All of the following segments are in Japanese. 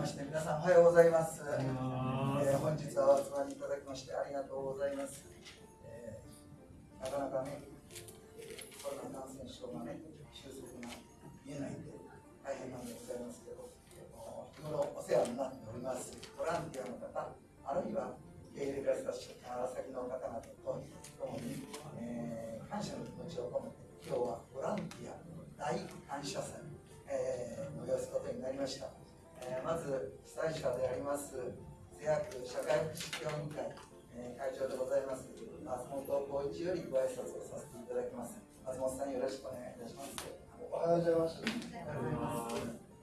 まして皆さんおはようございます。えー、本日はお集まりいただきましてありがとうございます。えー、なかなかね、コロナ感染症がね、収束が見えないんで大変なんでございますけど、日頃お世話になっております。ボランティアの方、あるいは受け入れられた先の方々と共に、えー、感謝の気持ちを込めて、今日はボランティア大感謝祭、えー、催すことになりました。えー、まず被災者であります瀬谷区社会福祉協議会、えー、会長でございます松本浩一よりご挨拶をさせていただきます。松本さんよろしくお願いいたします。おはようございます。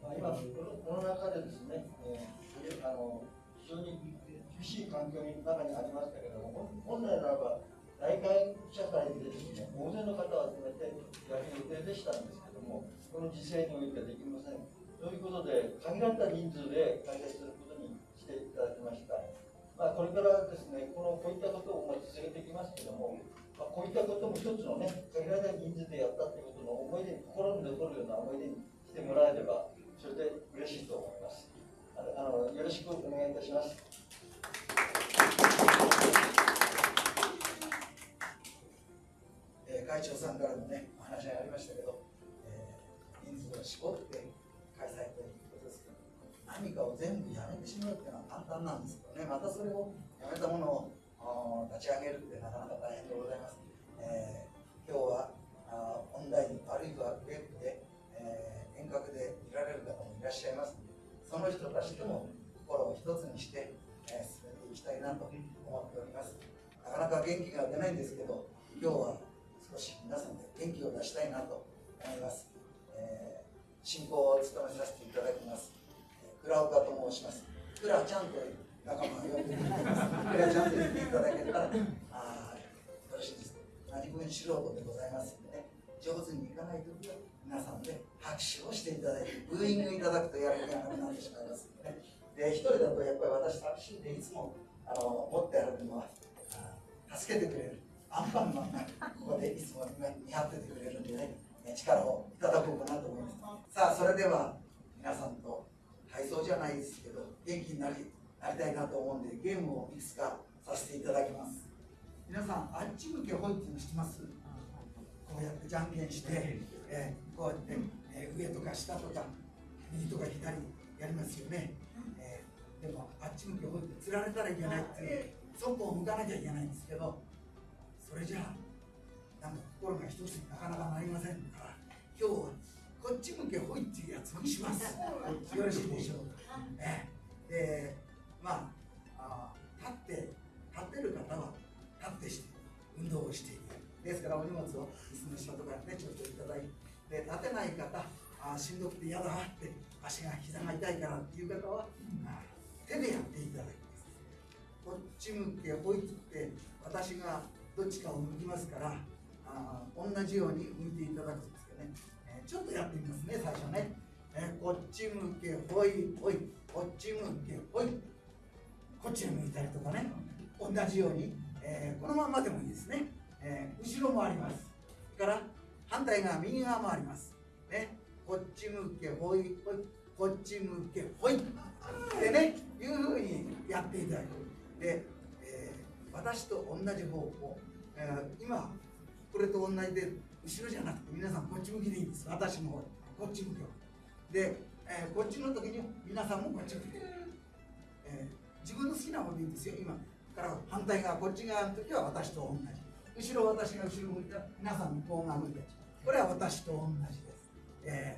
まあ、今この中でですね、えー、あの非常に厳しい環境の中にありましたけれども本来ならば大会社会でですね大勢の方を集めてやる予定でしたんですけどもこの時勢においてはできませんということで、限られた人数で開催することにしていただきました。まあ、これからですね、このこういったことを続けていきますけども、まあ、こういったことも一つのね、限られた人数でやったということの思い出に、心に残るような思い出にしてもらえれば、それで嬉しいと思います。あのよろしくお願いいたします。えー、会長さんからもね、お話がありましたけど、えー、人数を絞って開催ということですけど何かを全部やめてしまうっていうのは簡単なんですけどね。またそれをやめたものを立ち上げるってなかなか大変でございます、えー、今日はあオンラインあるいはウェブで、えー、遠隔で見られる方もいらっしゃいますのでその人たちとも心を一つにして、えー、進めていきたいなと思っております。なかなか元気が出ないんですけど今日は少し皆さんで元気を出したいなと思います、えー進行を務めさせていただきます。倉岡と申します。倉ちゃんという仲間が呼んでいただきます。倉ちゃんと言っていただけたら、あよろしいです。何分素人でございますので、ね、上手にいかないときは、皆さんで拍手をしていただいて、ブーイングいただくとやる気がなくなってしまいますので、ね、で、一人だとやっぱり私寂しいんで、いつもあの持って歩くのは、助けてくれる。アンパンマンがここでいつも見張っててくれるんでね。力をいただこうかなと思います。さあそれでは皆さんと体操じゃないですけど元気になりなりたいなと思うんでゲームをいくつかさせていただきます。皆さんあっち向けほいっていうの知ってます？こうやってじゃんけんして、えー、こうやって、えー、上とか下とか右とか左やりますよね、えー、でもあっち向けほいって釣られたらいけないっていうそこを向かなきゃいけないんですけどそれじゃあ心が一つになかなかなりませんから今日はこっち向けほいっていうやつにします。よろしいでしょうか、ね、でまああ立って立ってる方は立ってして運動をしている。ですからお荷物を椅子の下とかね。ちょっといただいて立てない方あしんどくて嫌だって足が膝が痛いからっていう方は、手でやっていただきますこっち向けほいって私がどっちかを向きますからあ同じように向いていただくんですけどね、えー、ちょっとやってみますね最初ね、えー、こっち向けほいほいこっち向けほい。こっち向いたりとかね。同じように、えー、このままでもいいですね、え後ろもあります。から反対側右側もあります。ね。こっち向けほいほいこっち向けほい。ってねいうふうにやっていただく。で、え私と同じ方法、え今これと同じで後ろじゃなくて皆さんこっち向きでいいんです。私もこっち向きで、えー、こっちの時に皆さんもこっち向き。で、えー、自分の好きな方でいいんですよ今。から反対側こっち側の時は私と同じ。後ろ私が後ろ向いたら皆さん向こう側向いて。これは私と同じです、え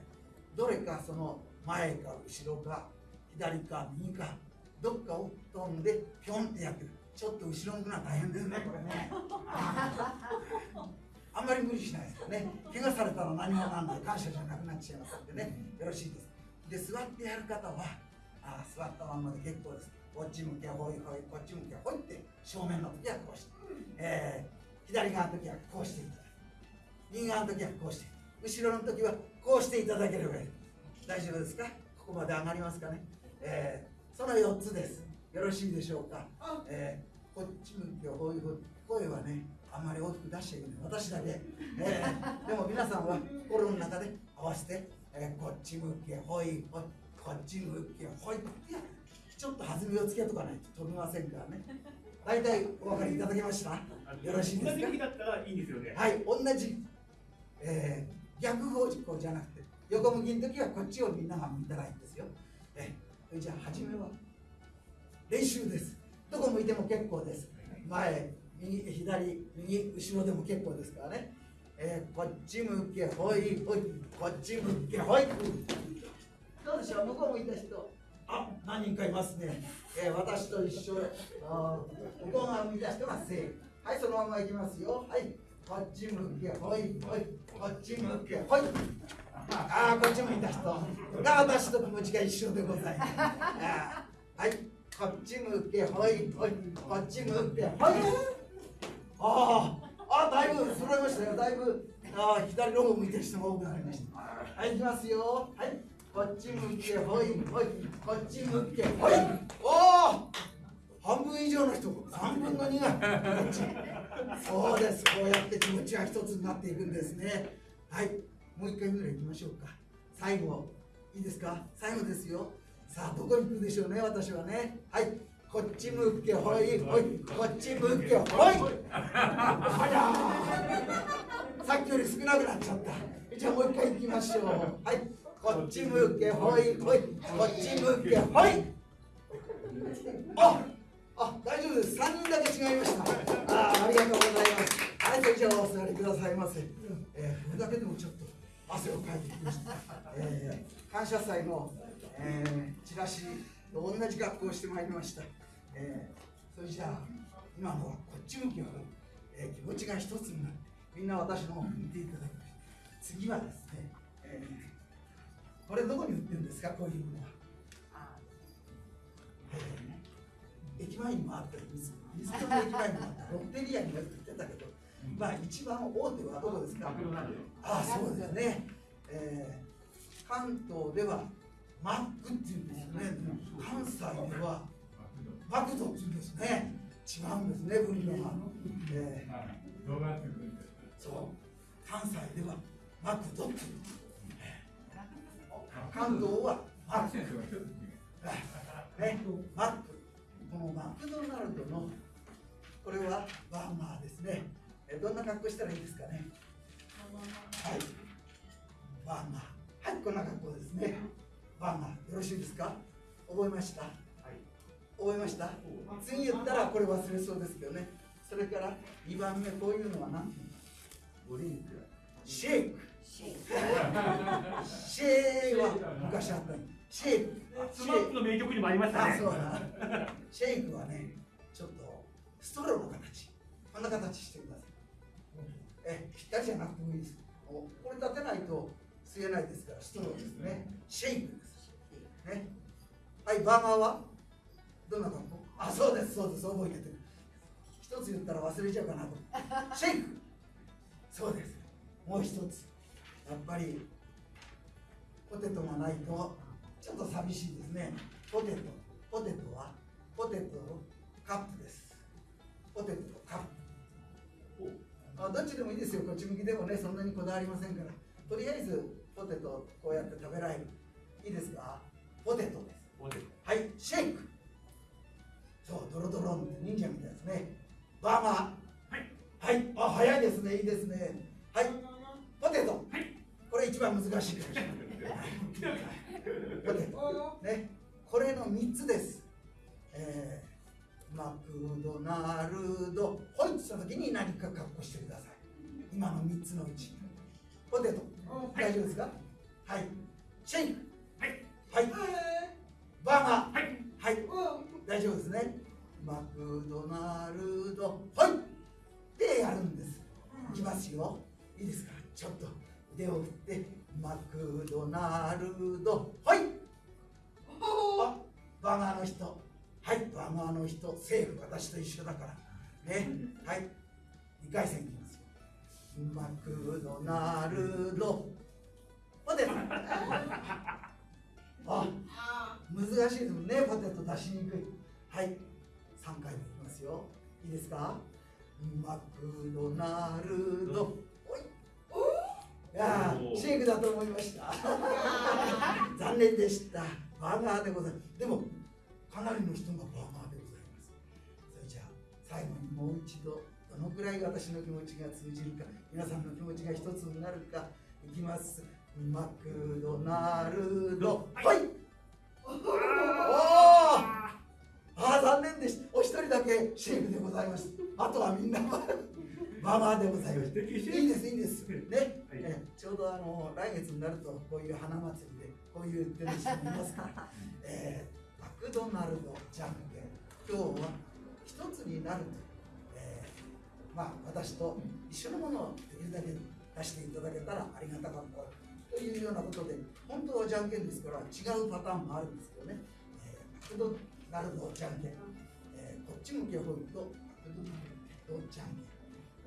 ー、どれかその前か後ろか左か右かどっかを飛んでピョンってやってる。ちょっと後ろ向くのは大変ですねこれね。あんまり無理しないですよね。怪我されたら何もなんで感謝じゃなくなっちゃいますんでね。よろしいです。で座ってやる方はあ座ったままで結構です。こっち向けほいほいこっち向けほいって正面の時はこうして、えー、左側の時はこうしていただく右側の時はこうして。後ろの時はこうしていただければいい。大丈夫ですか？ここまで上がりますかね、えー、その4つです。よろしいでしょうか、えー、こっち向けほいほい声はねあまり大きく出しちゃいけない。私だけ、えー、でも皆さんは心の中で合わせて、えー、こっち向けほいほいこっち向けほい。ちょっと弾みをつけとかないと飛びませんからね。大体お分かりいただけました？よろしいですか？同じ向きだったらいいんですよね。はい同じ、えー、逆方向じゃなくて横向きの時はこっちをみんなが向いたらいいんですよ。えー、じゃあ初めは練習です。どこ向いても結構です。前右左右後ろでも結構ですからね、えー、こっち向けほいほいこっち向けほいどうでしょう？向こう向いた人。あ何人かいますね、えー、私と一緒。あ向こう側向いた人が正。はいそのまま行きますよ。はいこっち向けほいほいこっち向けほいああこっち向いた人。が私と気持ちが一緒でございます。はいこっち向けほいほいこっち向けほいあああだいぶ揃いましたよ。だいぶああ左の方向いてる人が多くなりました。はい行きますよ。はいこっち向けほいほいこっち向けほい。おお半分以上の人。三分の二がこっち。そうです。こうやって気持ちが一つになっていくんですね。はいもう一回ぐらい行きましょうか。最後。いいですか？最後ですよ。さあどこに行くでしょうね私はね。はいこっち向けほいほいこっち向けほい。さっきより少なくなっちゃった。じゃあもう一回行きましょう。はい。こっち向けほいほいこっち向けほい。ああ大丈夫です。3人だけ違いました。あありがとうございます。はいそれじゃあお座りくださいませ、えー、これだけでもちょっと汗をかいてきました、えー、感謝祭の、えー、チラシと同じ格好をしてまいりました、えー、それじゃあ今のはこっち向きの、えー、気持ちが一つになってみんな私の方を見ていただきました次はですね、えー、これどこに売ってるんですかこういうものは、えー駅前にもあったり水水戸の駅前にもあったロッテリアにも売ってたけど、まあ一番大手はどこですか？ああそうですね、えー、関東ではマックっていうんですね。関西ではマクドっていうんですね違うんですね分量が、えー、そう。関西ではマクドっていう、関東はマックねマックこのマクドナルドのこれはバーガーですね。えどんな格好したらいいですかね？はい。バーガー。はいこんな格好ですね。バーガー。よろしいですか？覚えました、はい、覚えました次言ったらこれ忘れそうですけどねそれから2番目こういうのは何？て言うのシェイクシェイクは昔あったシェイク SMAP の名曲にもありましたね。そうだ。シェイクはね、ちょっとストローの形。こんな形してください。え、ぴったりじゃなくてもいいです。これ立てないと吸えないですから、ストローですね。シェイクです。ね。はい、バーガーは？どんな格好あ、そうです、そうです、覚えてて。一つ言ったら忘れちゃうかなと。シェイクそうです。もう一つ。やっぱり、ポテトがないとちょっと寂しいですね。ポテト。ポテトは？ポテトカップです。ポテトカップ。あどっちでもいいですよ。こっち向きでもね、そんなにこだわりませんから。とりあえずポテトこうやって食べられる。いいですか？ポテトです。はい、シェイク。そう、ドロドロンって忍者みたいですね。バーガー。はい。はい、あ、早いですね。いいですね。はい。ポテト。はい。これ一番難しい。ポテト。ね。これの3つです。えー、マクドナルド。ホイッとした時に何か格好してください。今の3つのうち。ポテト。大丈夫ですか？はい。シェイク。はい。はい。バーガー。はい。はい。大丈夫ですね。マクドナルド。はい。でやるんです。いきますよ。いいですか？ちょっと腕を振って。マクドナルド。はい。あ、バーガーの人。はい、バーガーの人。セーフ。私と一緒だから。ね。はい。2回戦いきますよ。マクドナルド。ポテト。あ、難しいですもんね。ポテト出しにくい。はい。3回目いきますよ。いいですか？マクドナルド。おい。いやシェイクだと思いました。残念でした。バーガーでございますでもかなりの人がバーガーでございますそれじゃあ最後にもう一度どのくらい私の気持ちが通じるか皆さんの気持ちが一つになるかいきますマクドナルドはいおおああ残念でしたお一人だけシェイクでございます。あとはみんなバーガーでございます。いいですいいです。ね、はい。えちょうどあの来月になるとこういう花祭りでこういう売ってる人もいますから、えー、マクドナルドじゃんけん。今日は一つになると、えーまあ私と一緒のものをできるだけ出していただけたらありがたかったというようなことで本当はじゃんけんですから違うパターンもあるんですけどね、えーマクドナルドじゃんけん、えーこっち向きを振るとマクドナルドじゃんけん、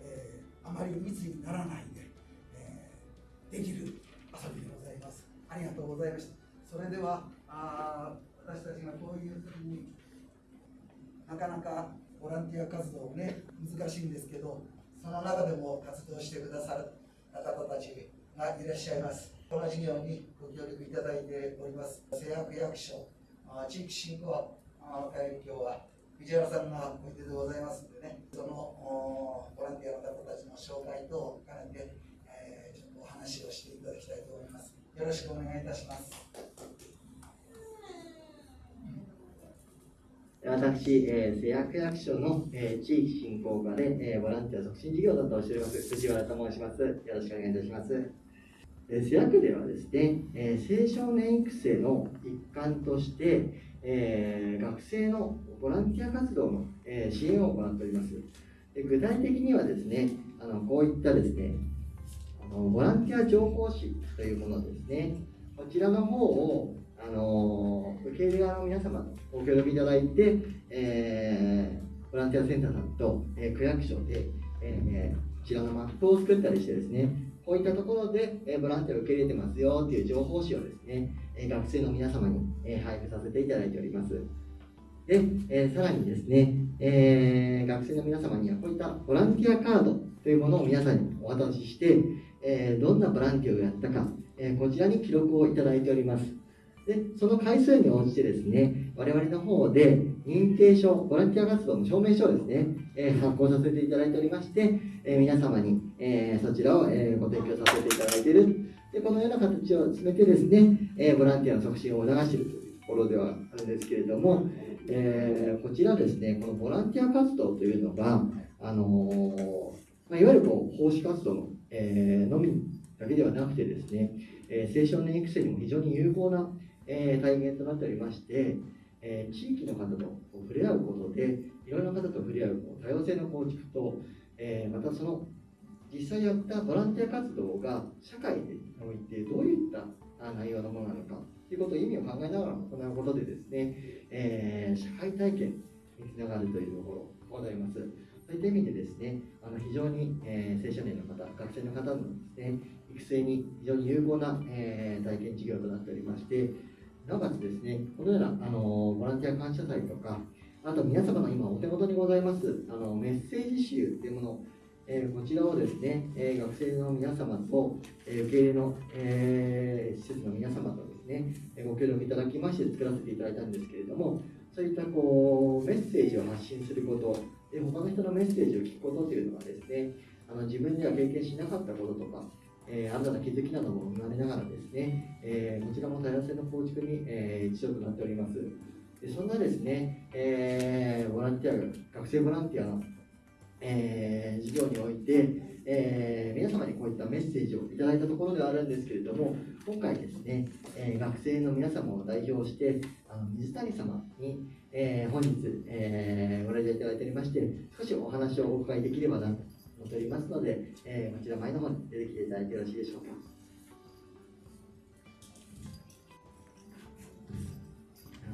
えーあまり密にならないで、えーできる遊びでございます。ありがとうございました。それでは、あ私たちがこういう時になかなかボランティア活動ね、難しいんですけど、その中でも活動してくださる方たちがいらっしゃいます。この事業にご協力いただいております、製薬役所、あー地域振興あー会今日は藤原さんがおいででございますのでね、そのボランティアの方たちの紹介等を兼ねて、えーちょっとお話をしていただきたいと思います。よろしくお願いいたします。私、えー、製薬役所の、えー、地域振興課で、えー、ボランティア促進事業を担当しております藤原と申します。よろしくお願いいたします。えー、製薬ではですね、えー、青少年育成の一環として、えー、学生のボランティア活動の、えー、支援を行っております。で具体的にはですね、あのこういったですね、あのボランティア情報誌というものですね。こちらの方をあの受け入れ側の皆様とご協力いただいて、えーボランティアセンターさんと、え区役所で、えこちらのマップを作ったりしてですね、こういったところで、えボランティアを受け入れてますよっていう情報誌をですね、え学生の皆様に、え配布させていただいております。で、えさらにですね、え学生の皆様にはこういったボランティアカードというものを皆さんにお渡しして、えどんなボランティアをやったか、えこちらに記録をいただいております。で、その回数に応じてですね、我々の方で認定証、ボランティア活動の証明書をですね、えー発行させていただいておりまして、えー皆様に、えーそちらを、えご提供させていただいている。で、このような形を進めてですね、えーボランティアの促進を促しているというところではあるんですけれども、えーこちらですね、このボランティア活動というのが、あのまあ、いわゆるこう奉仕活動の、えのみだけではなくてですね、え青少年育成にも非常に有効な、え体験となっておりまして、え地域の方と触れ合うことで、いろんな方と触れ合うこう多様性の構築と、えまたその実際やったボランティア活動が社会においてどういった内容のものなのかということを意味を考えながら行うことでですね、えー社会体験につながるというところございます。そういった意味でですね、あの非常に、えー青少年の方、学生の方のですね、育成に非常に有効な、えー体験事業となっておりまして、なおかつですね、このような、あのボランティア感謝祭とか、あと皆様の今お手元にございますあのメッセージ集というもの、えーこちらをですね、えー学生の皆様と、えー受け入れの、えー施設の皆様とですね、えーご協力いただきまして作らせていただいたんですけれども、そういったこうメッセージを発信すること、で他の人のメッセージを聞くことというのはですね、あの自分では経験しなかったこととか、えー新たな気づきなども生まれながらですね、えーこちらも多様性の構築に、えー一助となっております。でそんなですね、えーボランティア、学生ボランティアの、えー事業において、えー皆様にこういったメッセージをいただいたところではあるんですけれども、今回ですね、えー学生の皆様を代表して、あの水谷様に、えー本日、えーご来場いただいておりまして、少しお話をお伺いできればなと思っておりますので、えーこちら前の方に出てきていただいてよろしいでしょうか。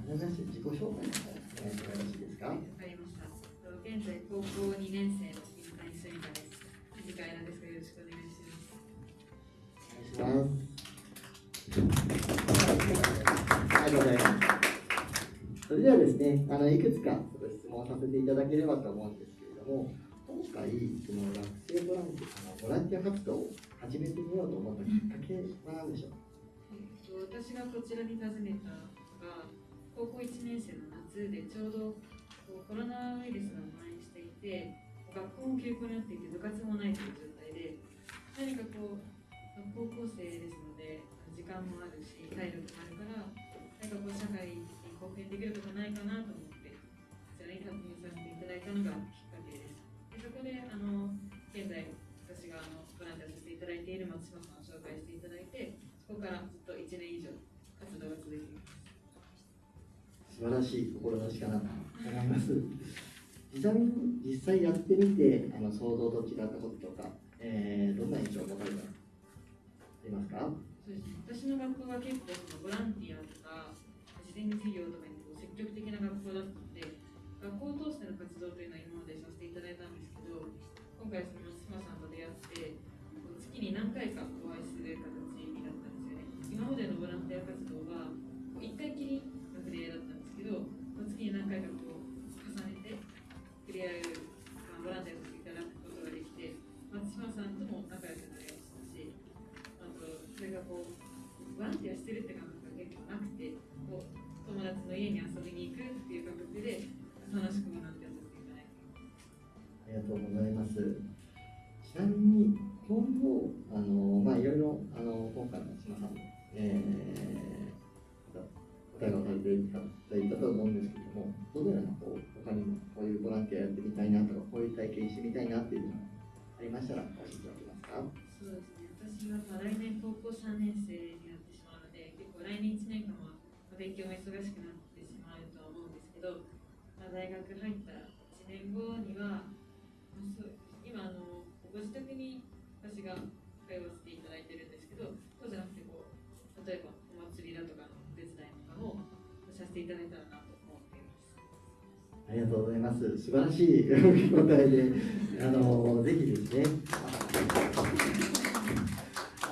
自己紹介の方お願いしてもよろしいですか？現在高校2年生の水谷すみかです。次回なんですがよろしくお願いします。お願いします。ありがとうございます。それではですね、あのいくつかちょっと質問させていただければと思うんですけれども、今回、その学生ボランティア、あのボランティア活動を始めてみようと思ったきっかけは何でしょう？えっと私がこちらに訪ねたのがが高校1年生の夏でちょうどこうコロナウイルスが蔓延していて学校も休校になっていて部活もないという状態で何かこう高校生ですので時間もあるし体力もあるから何かこう社会に貢献できることないかなと思ってこちらに発表させていただいたのがきっかけです。でそこであの現在私があのボランティアさせていただいている松島さんを紹介していただいてそこからずっと1年以上活動が続いています。素晴らしい志かなと思います。ちなみに実際やってみてあの想像と違ったこととか、えーどんな印象を持たれたありますか？そうです、私の学校は結構そのボランティアとか事前事業とかにこう積極的な学校だったので学校を通しての活動というのは今までさせていただいたんですけど今回その松島さんと出会ってこう月に何回かお会いする形になったんですよね。今までのボランティア活動家に遊びに行くっていう感覚で楽しくボランティアさせていただいてありがとうございます。ちなみに今後あのまあいろいろあの今回の島さんも、えー、答えがされていただいたと思うんですけども、どのようなこう他にもこういうボランティアやってみたいなとかこういう体験してみたいなっていうのがありましたら教えていただけますか？そうですね私はまあ来年高校3年生になってしまうので結構来年1年間はまあ勉強も忙しくなって大学入った1年後には、そう今あのご自宅に私が通わせていただいてるんですけどそうじゃなくてこう例えばお祭りだとかのお手伝いとかもさせていただいたらなと思っています。ありがとうございます。素晴らしい受け答えで、あのぜひですね。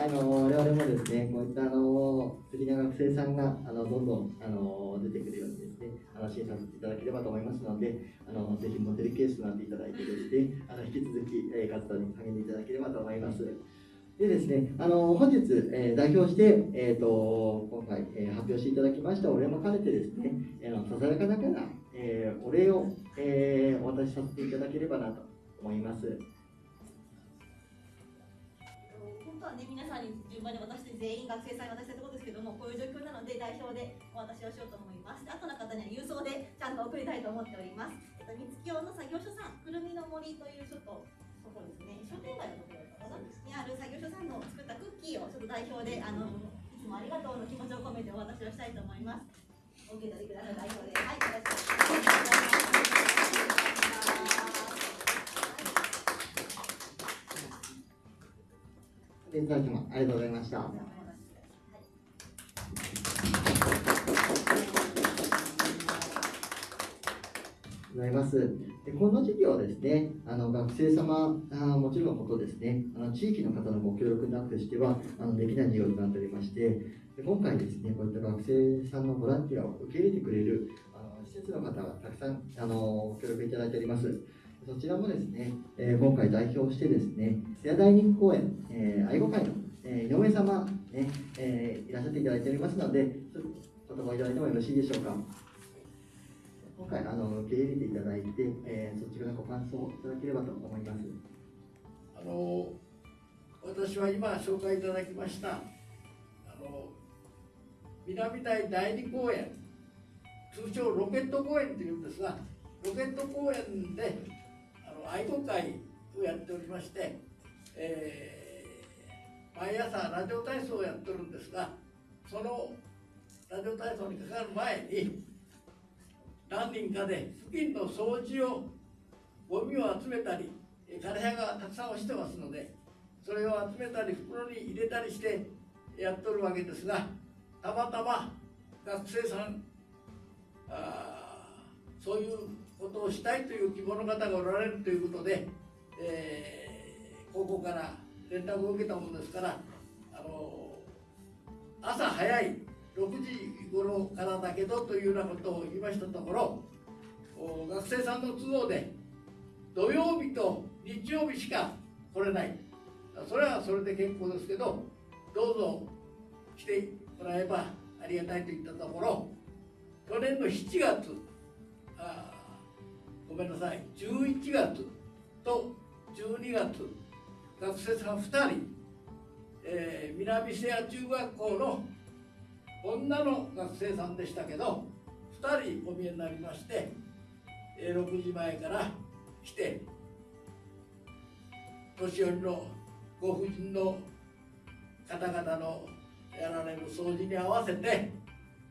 あの我々もですね、こういったあの素敵な学生さんがあのどんどんあの出てくるようにですね、あの支援させていただければと思いますので、あのぜひモデルケースとなっていただいてですね、あの引き続き、えー活動に励んでいただければと思います。でですね、あの本日、えー代表して、えー、と今回、えー発表していただきましたお礼も兼ねてですね、あのささやかながら、えーお礼を、えお渡しさせていただければなと思います。本当はね、皆さんに順番に渡して全員学生さんに渡したいところですけども、こういう状況なので代表でお渡しをしようと思います。で後の方には郵送でちゃんと送りたいと思っております。えっと、三月の作業所さん、くるみの森というちょっとところですね、商店街のところかな、にある作業所さんの作ったクッキーをちょっと代表で、あの、いつもありがとうの気持ちを込めてお渡しをしたいと思います。お受け取りください、代表で。はい、よろしくお願いします。でいただきます。ありがとうございました。ございます。でこの授業はですね、あの学生様あもちろんのことですね、あの地域の方のご協力なくしてはあのできない授業となっておりまして、で今回ですね、こういった学生さんのボランティアを受け入れてくれるあの施設の方がたくさんあの協力いただいております。そちらもですね、えー今回代表してですね、瀬谷大人公園、えー愛護会の、えー井上様、ねえーいらっしゃっていただいておりますので、ちょっとお言葉いただいてもよろしいでしょうか。今回あの受け入れていただいて、えー、率直なご感想をいただければと思います。あの私は今紹介いただきましたあの南台第二公園通称ロケット公園というんですがロケット公園で愛護会をやっておりまして、えー毎朝ラジオ体操をやってるんですがそのラジオ体操にかかる前に何人かで付近の掃除をゴミを集めたりえー枯葉がたくさん落ちてますのでそれを集めたり袋に入れたりしてやっとるわけですがたまたま学生さんあそういうことをしたいという希望の方がおられるということで、えー高校から連絡を受けたものですからあの朝早い6時頃からだけどというようなことを言いましたところ学生さんの都合で土曜日と日曜日しか来れない。それはそれで結構ですけどどうぞ来てもらえばありがたいと言ったところ去年の7月あごめんなさい。11月と12月学生さん2人、えー南瀬谷中学校の女の学生さんでしたけど2人お見えになりまして、えー6時前から来て年寄りのご婦人の方々のやられる掃除に合わせて、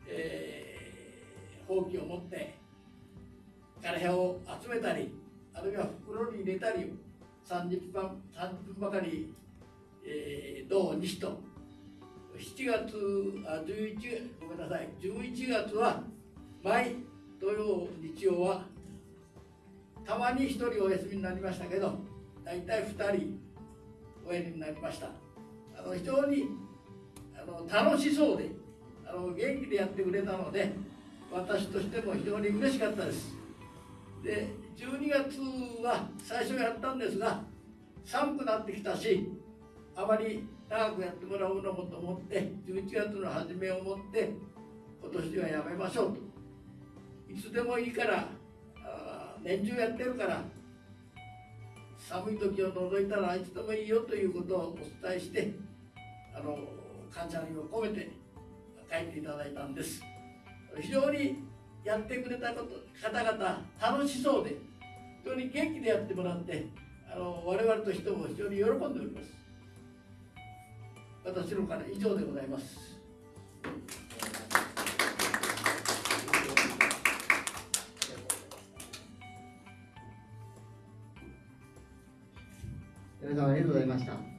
えーほうきを持って枯葉を集めたりあるいは袋に入れたり30分 ,30 分ばかり、えー、日と7月あ11ごめんなさい11月は毎土曜日曜はたまに1人お休みになりましたけど大体2人おやりになりました。あの非常にあの楽しそうであの元気でやってくれたので私としても非常に嬉しかったです。で12月は最初やったんですが寒くなってきたしあまり長くやってもらうのもと思って11月の初めをもって今年はやめましょうと。いつでもいいから年中やってるから寒い時を除いたらいつでもいいよということをお伝えしてあの感謝の意を込めて書いていただいたんです。非常にやってくれたこと方々楽しそうで非常に元気でやってもらってあの我々としても非常に喜んでおります私のから以上でございます皆様ありがとうございました。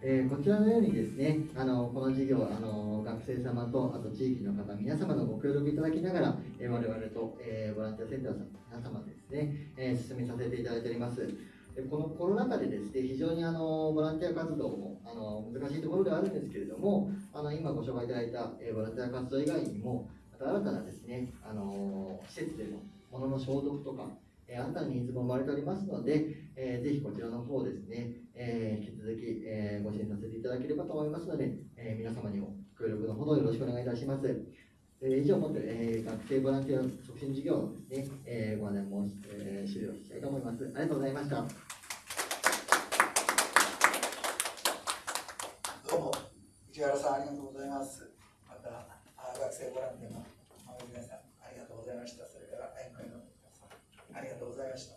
えーこちらのようにですね、あのこの授業あの、学生様とあと地域の方、皆様のご協力いただきながら、えー我々と、えーボランティアセンターさん皆様ですね、えー進めさせていただいております。でこのコロナ禍でですね、非常にあのボランティア活動もあの難しいところではあるんですけれども、あの今ご紹介いただいた、えーボランティア活動以外にも、また新たなですね、あの施設での物の消毒とか、えー新たなニーズも生まれておりますので、えーぜひこちらの方ですね、えー引き続き、えーご支援させていただければと思いますので、えー皆様にも協力のほどよろしくお願いいたします。えー以上をもって、えー学生ボランティア促進事業のですね、えーご案内申し、えー終了したいと思います。ありがとうございました。どうも、市原さんありがとうございます。また、あ学生ボランティアの皆さん、ありがとうございました。それから、愛の会の皆さん、ありがとうございました。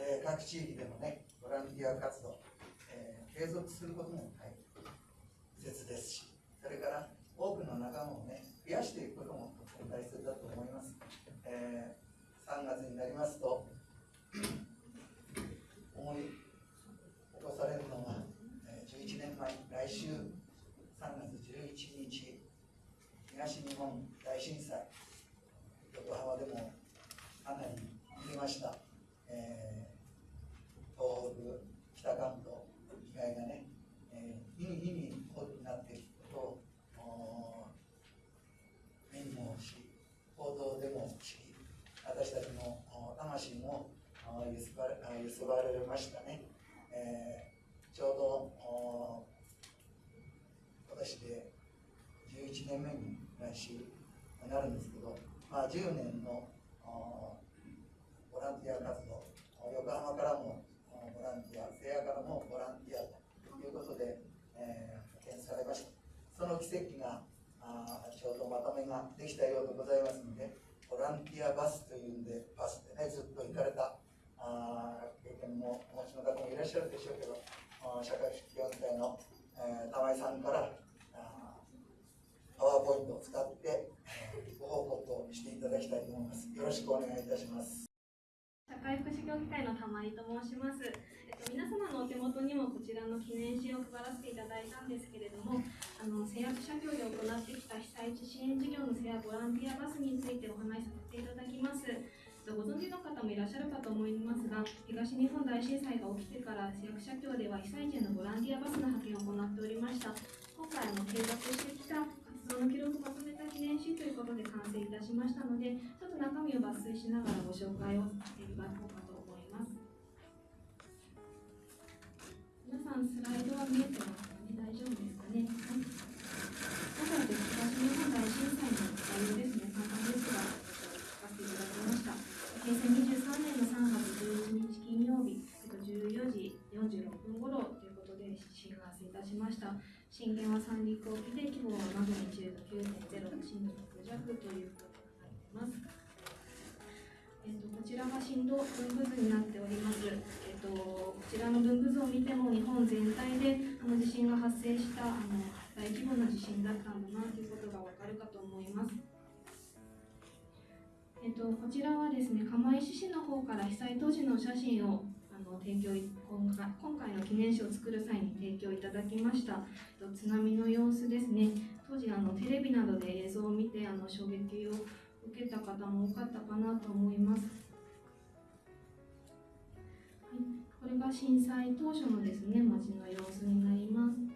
えー地域でのね、ボランティア活動、えー継続することも大切ですし、それから多くの仲間をね、増やしていくこともとても大切だと思います。えー3月になりますと、思い起こされるのが、えー11年前、来週3月11日、東日本大震災、横浜でもかなり見ました、揺すばれましたね。えーちょうどお今年で11年目に来週なるんですけど、まあ、10年のボランティア活動、横浜からもボランティア、瀬谷からもボランティアということで、えー派遣されました。その奇跡があちょうどまとめができたようでございますので、ボランティアバスというんで、バスでね、ずっと行かれたあ経験もお持ちの方もいらっしゃるでしょうけど、あー社会福祉協議会の、えー玉井さんからあパワーポイントを使って、えーご報告をしていただきたいと思います。よろしくお願いいたします。社会福祉協議会の玉井と申します。えっと、皆様のお手元にもこちらの記念誌を配らせていただいたんですけれども、あの製薬社協で行ってきた被災地支援事業の製薬ボランティアバスについてお話しさせていただきます。ご存知の方もいらっしゃるかと思いますが、東日本大震災が起きてから製薬社協では被災地へのボランティアバスの派遣を行っておりました。今回あの計画してきた活動の記録をまとめた記念誌ということで完成いたしましたので、ちょっと中身を抜粋しながらご紹介をしていただこうかと思います。皆さんスライドは見えてますかね大丈夫ですかねはい。まずはですね東日本大震災の概要ですね、簡単ですが、平成23年の3月11日金曜日、えっと、14時46分頃ということで震発生いたしました。震源は三陸沖で規模はマグニチュード9.0震度6弱ということになっています。えっと、こちらが震度分布図になっております。えっと、こちらの分布図を見ても日本全体であの地震が発生したあの大規模な地震だったんだなということがわかるかと思います。えっと、こちらはですね、釜石市の方から被災当時の写真をあの提供今回今回の記念誌を作る際に提供いただきました。えっと津波の様子ですね。当時あのテレビなどで映像を見てあの衝撃を受けた方も多かったかなと思います。はい、これが震災当初のですね、街の様子になります。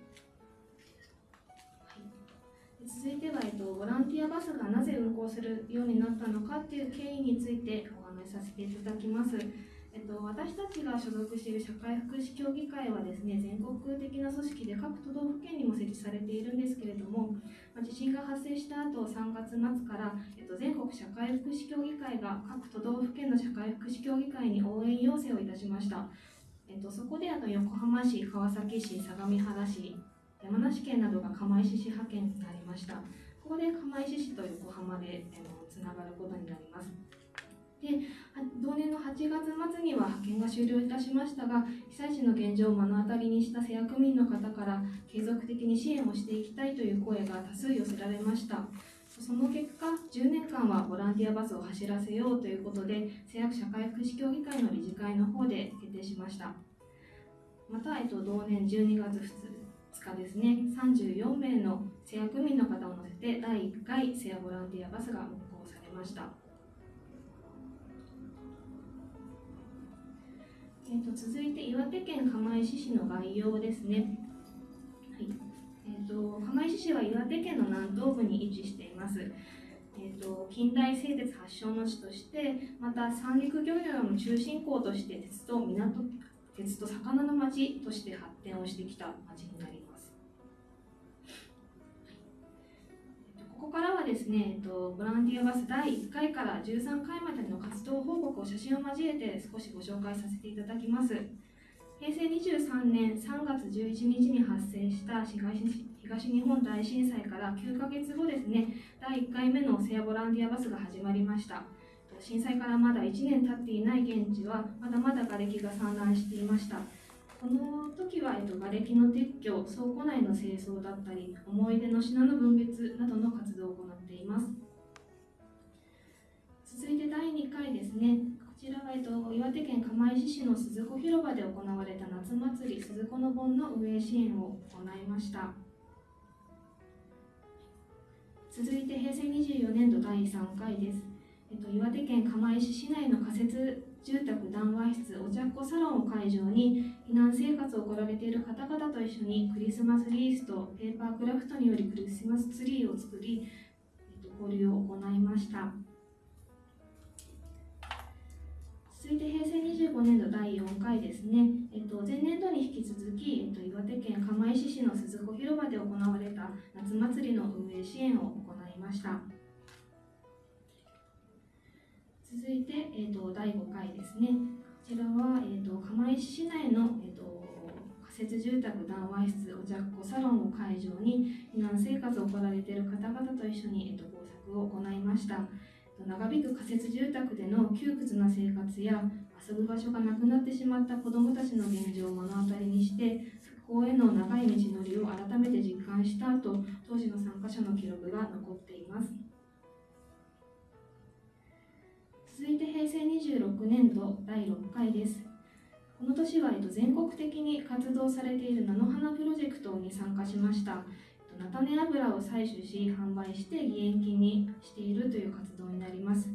続いては、えっと、ボランティアバスがなぜ運行するようになったのかという経緯についてお話しさせていただきます。えっと、私たちが所属している社会福祉協議会はですね、全国的な組織で各都道府県にも設置されているんですけれども、ま地震が発生した後、3月末から、えっと、全国社会福祉協議会が各都道府県の社会福祉協議会に応援要請をいたしました。えっと、そこであの横浜市、川崎市、相模原市、山梨県などが釜石市派遣になりました。ここで釜石市と横浜でつながることになります。で同年の8月末には派遣が終了いたしましたが被災地の現状を目の当たりにした瀬谷区民の方から継続的に支援をしていきたいという声が多数寄せられましたその結果10年間はボランティアバスを走らせようということで瀬谷区社会福祉協議会の理事会の方で決定しましたまた、えっと、同年12月2日ですね34名の瀬谷区民の方を乗せて第1回瀬谷ボランティアバスが運行されましたえー、と続いて岩手県釜石市の概要ですね。はいえー、と釜石市は岩手県の南東部に位置しています。えー、と近代製鉄発祥の地として、また三陸漁業の中心港として鉄と港鉄と魚の町として発展をしてきた町になります。ここからはですね、えっと、ボランティアバス第1回から13回までの活動報告を写真を交えて少しご紹介させていただきます。平成23年3月11日に発生した東日本大震災から9ヶ月後ですね、第1回目のセアボランティアバスが始まりました。震災からまだ1年経っていない現地は、まだまだ瓦礫が散乱していました。この時は、えっと、瓦礫の撤去、倉庫内の清掃だったり、思い出の品の分別などの活動を行っています。続いて第2回ですね。こちらは、えっと、岩手県釜石市の鈴子広場で行われた夏祭り鈴子の盆の運営支援を行いました。続いて平成24年度第3回です。えっと、岩手県釜石市内の仮設住宅談話室お茶っ子サロンを会場に避難生活を送られている方々と一緒にクリスマスリースとペーパークラフトによりクリスマスツリーを作り、えっと、交流を行いました。続いて平成25年度第4回ですね、えっと、前年度に引き続き、えっと、岩手県釜石市の鈴子広場で行われた夏祭りの運営支援を行いました。続いて、えーと、第5回ですね。こちらは、えーと、釜石市内の、えーと、仮設住宅談話室お茶っ子サロンを会場に避難生活を送られている方々と一緒に、えー、と工作を行いました。長引く仮設住宅での窮屈な生活や遊ぶ場所がなくなってしまった子どもたちの現状を目の当たりにして復興への長い道のりを改めて実感した後当時の参加者の記録が残続いて平成26年度第6回です。この年は、全国的に活動されている菜の花プロジェクトに参加しました。菜種油を採取し販売して義援金にしているという活動になります。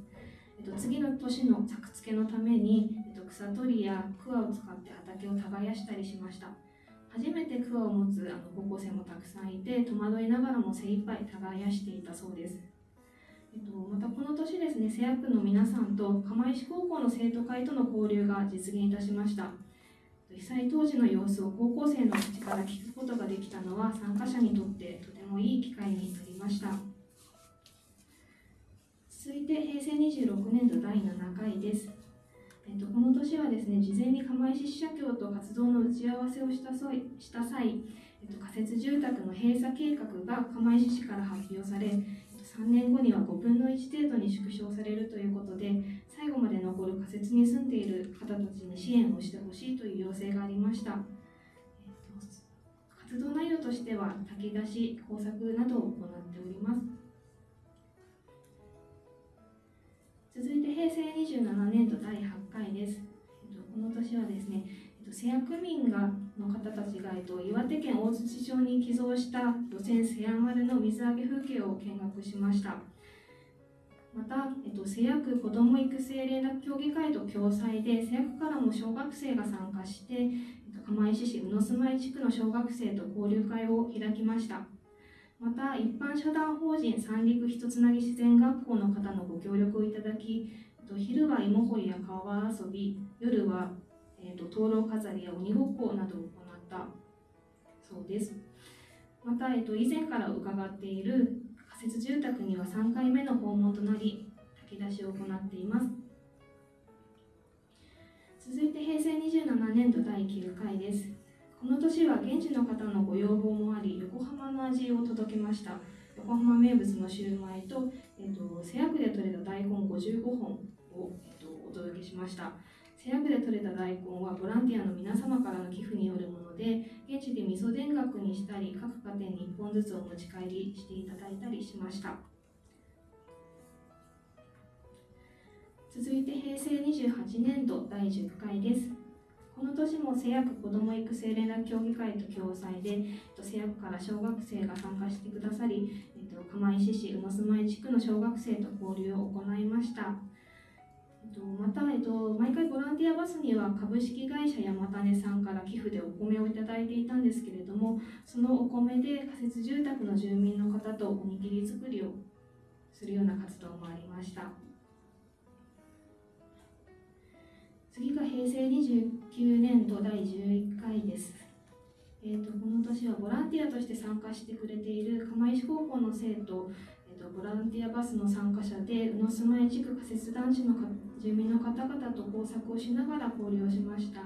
次の年の作付けのために、草取りや桑を使って畑を耕したりしました。初めて桑を持つあの高校生もたくさんいて戸惑いながらも精一杯耕していたそうです。またこの年ですね、瀬谷区の皆さんと釜石高校の生徒会との交流が実現いたしました。被災当時の様子を高校生の口から聞くことができたのは参加者にとってとてもいい機会になりました。続いて平成26年度第7回です。えっと、この年はですね、事前に釜石支社協と活動の打ち合わせをした際、した際えっと、仮設住宅の閉鎖計画が釜石市から発表され、3年後には5分の1程度に縮小されるということで、最後まで残る仮設に住んでいる方たちに支援をしてほしいという要請がありました。えっと、活動内容としては、炊き出し、工作などを行っております。続いて平成27年度第8回です。えっと、この年はですね、と、瀬谷区民がの方たちが、えっと、岩手県大槌町に寄贈した路線瀬谷丸の水揚げ風景を見学しました。また、えっと、瀬谷区子ども育成連絡協議会と共催で、瀬谷区からも小学生が参加して、えっと、釜石市宇野住まい地区の小学生と交流会を開きました。また、一般社団法人三陸ひとつなぎ自然学校の方のご協力をいただき、昼は芋掘りや川遊び、夜はえーと、灯籠飾りや鬼ごっこなどを行ったそうです。また、えーと、以前から伺っている仮設住宅には3回目の訪問となり、炊き出しを行っています。続いて平成27年度第9回です。この年は現地の方のご要望もあり、横浜の味を届けました。横浜名物のシューマイと、えーと、瀬谷区で採れた大根55本を、えーとお届けしました。瀬谷区で採れた大根はボランティアの皆様からの寄付によるもので現地で味噌田楽にしたり各家庭に1本ずつお持ち帰りしていただいたりしました。続いて平成28年度第10回です。この年も瀬谷区子ども育成連絡協議会と共催で瀬谷区から小学生が参加してくださり釜石市宇野住まい地区の小学生と交流を行いました。また、えっと、毎回ボランティアバスには株式会社山種さんから寄付でお米をいただいていたんですけれどもそのお米で仮設住宅の住民の方とおにぎり作りをするような活動もありました。次が平成29年度第11回です。えー、とこの年はボランティアとして参加してくれている釜石高校の生徒とボランティアバスの参加者で宇野住まい地区仮設団地の住民の方々と工作をしながら交流をしました。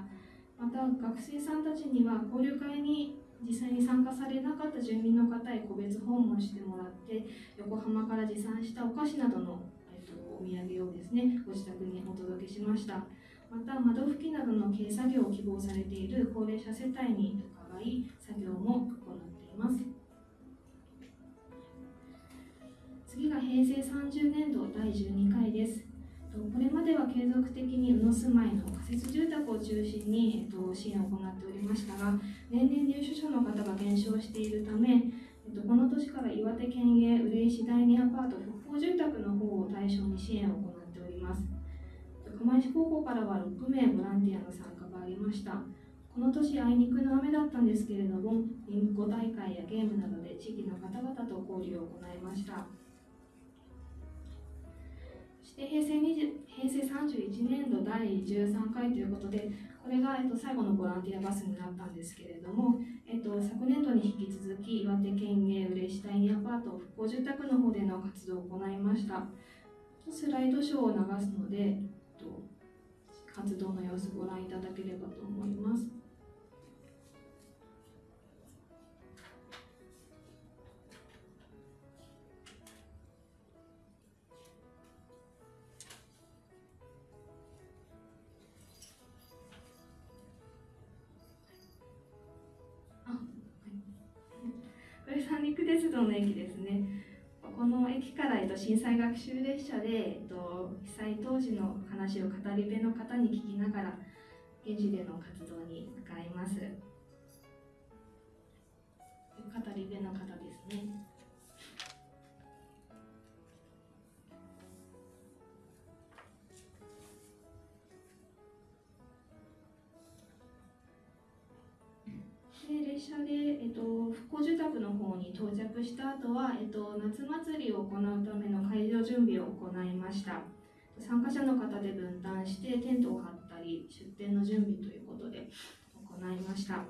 また学生さんたちには交流会に実際に参加されなかった住民の方へ個別訪問してもらって横浜から持参したお菓子などの、えっと、お土産をですねご自宅にお届けしました。また窓拭きなどの軽作業を希望されている高齢者世帯に伺い作業も行っています。次が平成30年度第12回です。これまでは継続的に宇野住まいの仮設住宅を中心に、えっと、支援を行っておりましたが、年々入所者の方が減少しているため、えっと、この年から岩手県営嬉石第二アパート復興住宅の方を対象に支援を行っております。釜石高校からは6名ボランティアの参加がありました。この年あいにくの雨だったんですけれども、ビンゴ大会やゲームなどで地域の方々と交流を行いました。そして平成20平成31年度第13回ということで、これが、えっと、最後のボランティアバスになったんですけれども、えっと、昨年度に引き続き、岩手県営嬉野第二アパート復興住宅の方での活動を行いました。スライドショーを流すので、えっと、活動の様子ご覧いただければと思います。鉄道の駅ですね。この駅から、えっと、震災学習列車で、えっと、被災当時の話を語り部の方に聞きながら現地での活動に向かいます語り部の方到着した後は、えっと、夏祭りを行うための会場準備を行いました。参加者の方で分担してテントを張ったり出店の準備ということで行いました。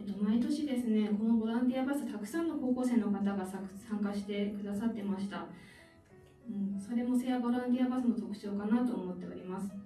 えっと、毎年ですねこのボランティアバスたくさんの高校生の方が参加してくださってました。うん、それもセアボランティアバスの特徴かなと思っております。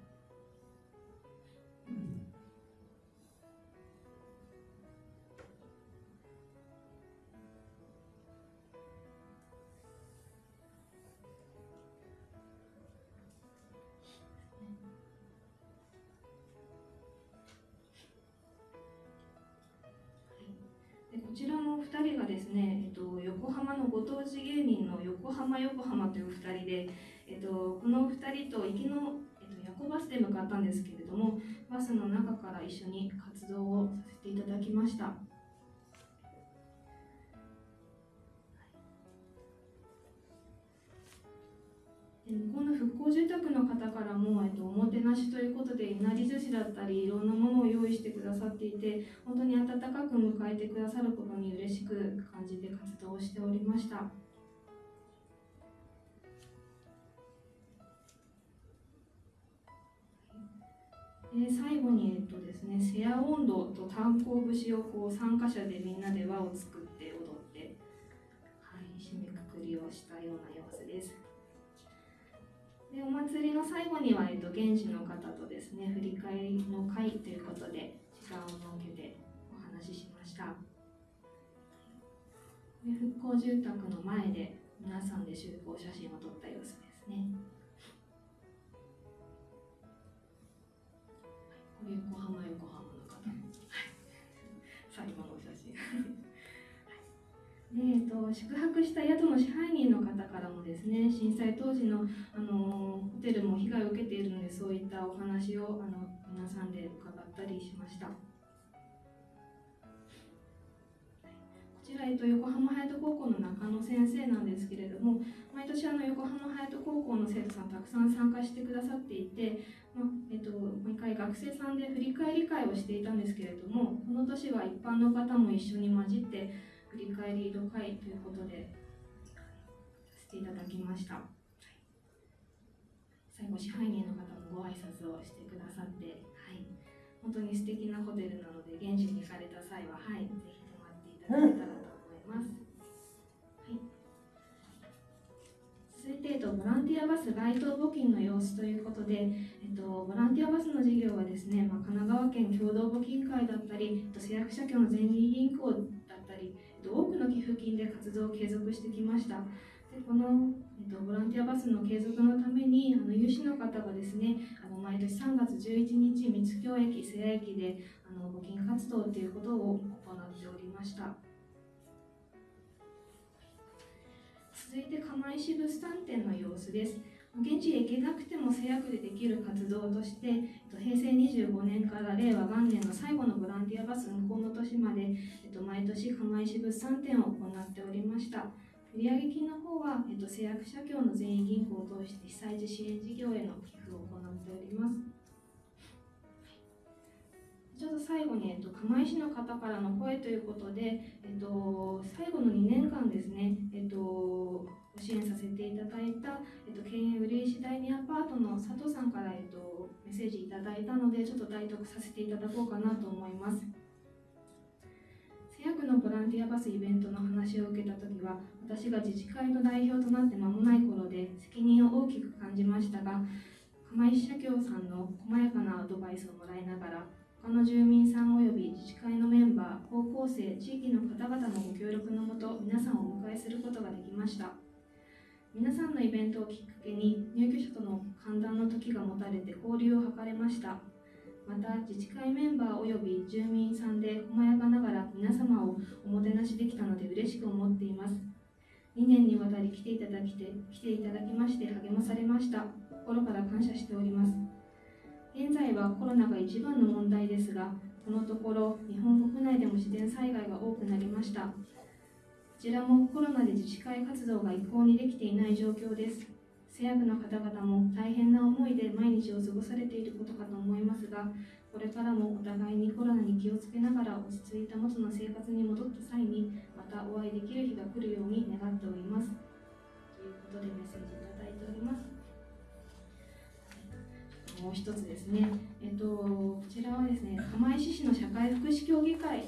えっと、この2人と行きの、えっと、夜行バスで向かったんですけれどもバスの中から一緒に活動をさせていただきました。向こうの復興住宅の方からも、えっと、おもてなしということでいなり寿司だったりいろんなものを用意してくださっていて本当に温かく迎えてくださることに嬉しく感じて活動をしておりました。で最後に、えっとですね、セア温度と炭鉱節をこう参加者でみんなで輪を作って踊って、はい、締めくくりをしたような様子です。でお祭りの最後には、えっと、現地の方とですね振り返りの会ということで時間を設けてお話ししましたで復興住宅の前で皆さんで集合写真を撮った様子ですね横浜横浜の方。はい。最後のお写真。でえっと、宿泊した宿の支配人の方からもですね震災当時のあのホテルも被害を受けているのでそういったお話をあの皆さんで伺ったりしました。こちら、えっと、横浜隼人高校の中野先生なんですけれども毎年あの横浜隼人高校の生徒さんたくさん参加してくださっていて、まえっと、毎回学生さんで振り返り会をしていたんですけれどもこの年は一般の方も一緒に混じって振り返りの会ということでさせていただきました。最後支配人の方もご挨拶をしてくださって、はい、本当に素敵なホテルなので現地に行かれた際は、はい、ぜひ泊まっていただけたらと思います、はい、続いて、えっと、ボランティアバス街頭募金の様子ということで、えっと、ボランティアバスの事業はですね、まあ、神奈川県共同募金会だったり、えっと、製薬社協の全銀銀行だったり、えっと、多くの寄付金で活動を継続してきました。でこの、えっと、ボランティアバスの継続のためにあの有志の方がですねあの毎年3月11日三津京駅瀬谷駅であの募金活動ということを行っておりました続いて釜石物産展の様子です現地へ行けなくても制約でできる活動として、えっと、平成25年から令和元年の最後のボランティアバス運行の年まで、えっと、毎年釜石物産展を行っておりました売上金の方は、えっと、製薬社協の全員銀行を通して被災地支援事業への寄付を行っております。ちょっと最後に、えっと、釜石の方からの声ということで、えっと、最後の2年間ですね、えっと、ご支援させていただいた、えっと、県営売石第二アパートの佐藤さんから、えっと、メッセージいただいたので、ちょっと代読させていただこうかなと思います。製薬のボランティアバスイベントの話を受けたときは、私が自治会の代表となって間もない頃で責任を大きく感じましたが、釜石社協さんの細やかなアドバイスをもらいながら、他の住民さん及び自治会のメンバー、高校生、地域の方々のご協力のもと、皆さんをお迎えすることができました。皆さんのイベントをきっかけに、入居者との歓談の時が持たれて交流を図れました。また自治会メンバー及び住民さんで細やかながら皆様をおもてなしできたので嬉しく思っています2年にわたり来ていただきて来ていただきまして励まされました心から感謝しておりますはコロナが一番の問題ですがこのところ日本国内でも自然災害が多くなりましたこちらもコロナで自治会活動が一向にできていない状況です製薬の方々も大変な思いで毎日を過ごされていることかと思いますが、これからもお互いにコロナに気をつけながら落ち着いた元の生活に戻った際に、またお会いできる日が来るように願っております。ということでメッセージいただいております。もう一つですね、えっと、こちらはですね、釜石市の社会福祉協議会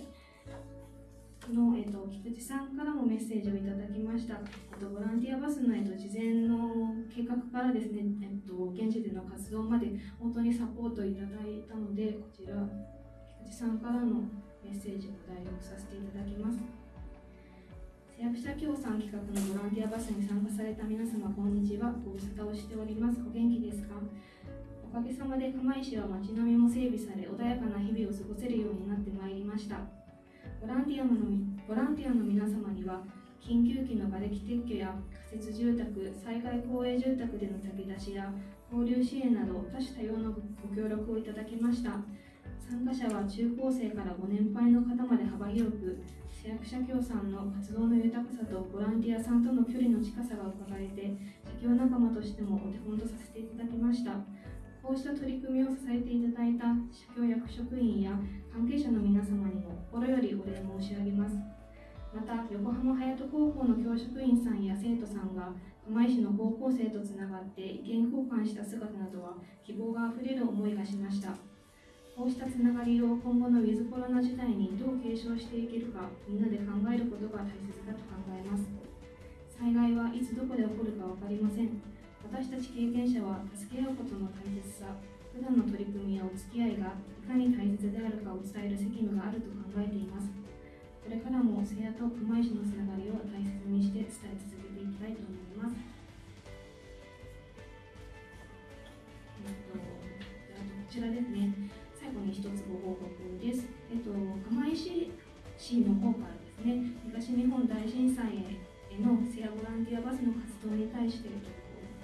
の、えっと、菊池さんからもメッセージをいただきました。えっと、ボランティアバスの、えっと、事前の計画からですね、えっと、現地での活動まで本当にサポートいただいたので、こちら、菊池さんからのメッセージを代読させていただきます。製薬者協賛企画のボランティアバスに参加された皆様、こんにちは。ご無沙汰をしております。お元気ですか？おかげさまで釜石は街並みも整備され、穏やかな日々を過ごせるようになってまいりました。ボランティアのボランティアの皆様には、緊急期の瓦礫撤去や仮設住宅、災害公営住宅での炊き出しや交流支援など多種多様なご協力をいただきました。参加者は中高生からご年配の方まで幅広く、市役所協賛の活動の豊かさとボランティアさんとの距離の近さが伺えて、社協仲間としてもお手本とさせていただきました。こうした取り組みを支えていただいた社協役職員や関係者の皆様にも心よりお礼申し上げます。また、横浜隼人高校の教職員さんや生徒さんが釜石の高校生とつながって意見交換した姿などは希望があふれる思いがしました。こうしたつながりを今後のウィズコロナ時代にどう継承していけるか、みんなで考えることが大切だと考えます。災害はいつどこで起こるか分かりません。私たち経験者は助け合うことの大切さ、普段の取り組みやお付き合いがいかに大切であるかを伝える責務があると考えています。これからも聖夜と釜石のつながりを大切にして伝え続けていきたいと思います。えっと、あとこちらですね、最後に一つご報告です。えっと、釜石市の方からですね、東日本大震災への聖夜ボランティアバスの活動に対して、えっと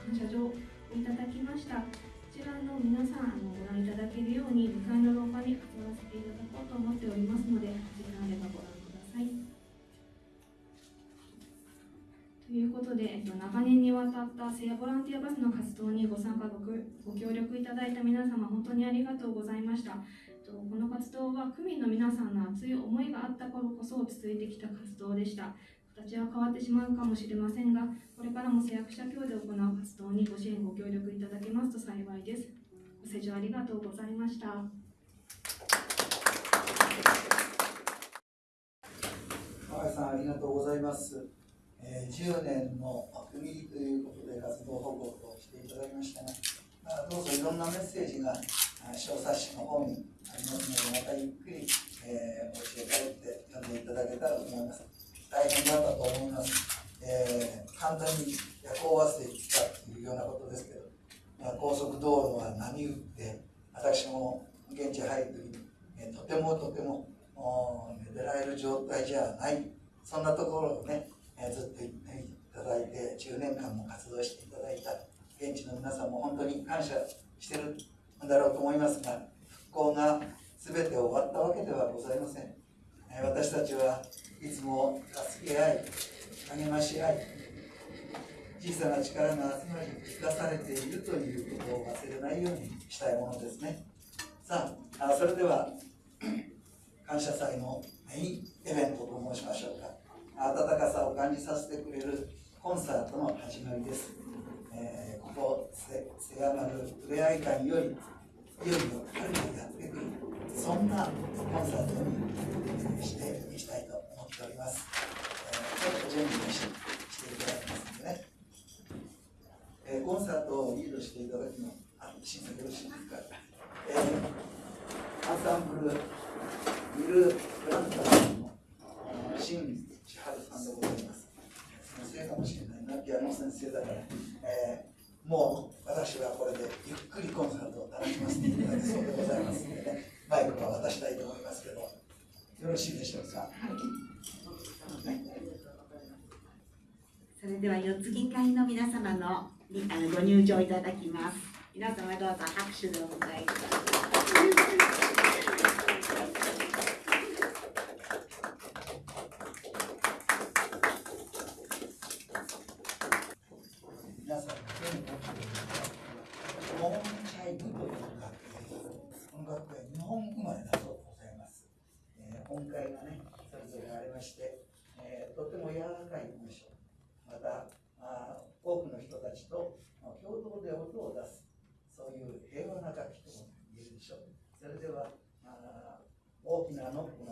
感謝状をいただきました。こちらの皆さんあのご覧いただけるように向かいの廊下に飾らせていただこうと思っておりますので、時間あればご覧ください。ということで、えっと、長年にわたった聖夜ボランティアバスの活動にご参加ごご協力いただいた皆様、本当にありがとうございました。この活動は区民の皆さんの熱い思いがあった頃こそ続いてきた活動でした。形は変わってしまうかもしれませんが、これからも製薬者協で行う活動にご支援ご協力いただけますと幸いです。ご清聴ありがとうございました。さんありがとうございます。えー、10年の区切りということで活動報告をしていただきましたが、まあ、どうぞいろんなメッセージがあ小冊子の方にありますので、またゆっくり、えー、お家へ帰って読んでいただけたらと思います。大変だったと思います。えー、簡単に夜行バスで行ったというようなことですけど、まあ、高速道路は波打って、私も現地入ると、えーとてもとても寝られる状態じゃない、そんなところをね、えーずっと言っていただいて、10年間も活動していただいた現地の皆さんも本当に感謝してるんだろうと思いますが、復興が全て終わったわけではございません。えー私たちはいつも助け合い、励まし合い、小さな力の集まりに生かされているということを忘れないようにしたいものですね。さあ、あそれでは、感謝祭のメインイベントと申しましょうか。温かさを感じさせてくれるコンサートの始まりです。えーここ、せせやまるふれあい館より、いよいよ春がやってくる、そんなコンサートにしていきたいと思っております。えーちょっと準備をししていただきますんでね。えーコンサートをリードしていただくの、あ、審査よろしいですか。えーアンサンブル、ミル・プランターのあー新千春さんでございます。先生かもしれないな、ピアノ先生だから、えーもう私はこれでゆっくりコンサートを楽しませていただきそうでございますのでね、マイクは渡したいと思いますけど、よろしいでしょうか？それでは四つ銀会の皆様のにあのご入場いただきます。皆様どうぞ拍手でお迎えください。皆さんの手に持っているモンチャイブという学園です。この学園、日本生まれだそうでございます。えー音階がね、それぞれありまして、えーとても柔らかい文章、また、あ多くの人たちと共同で音を出す、そういう平和な楽器とも言えるでしょう。それでは、あ大きなノック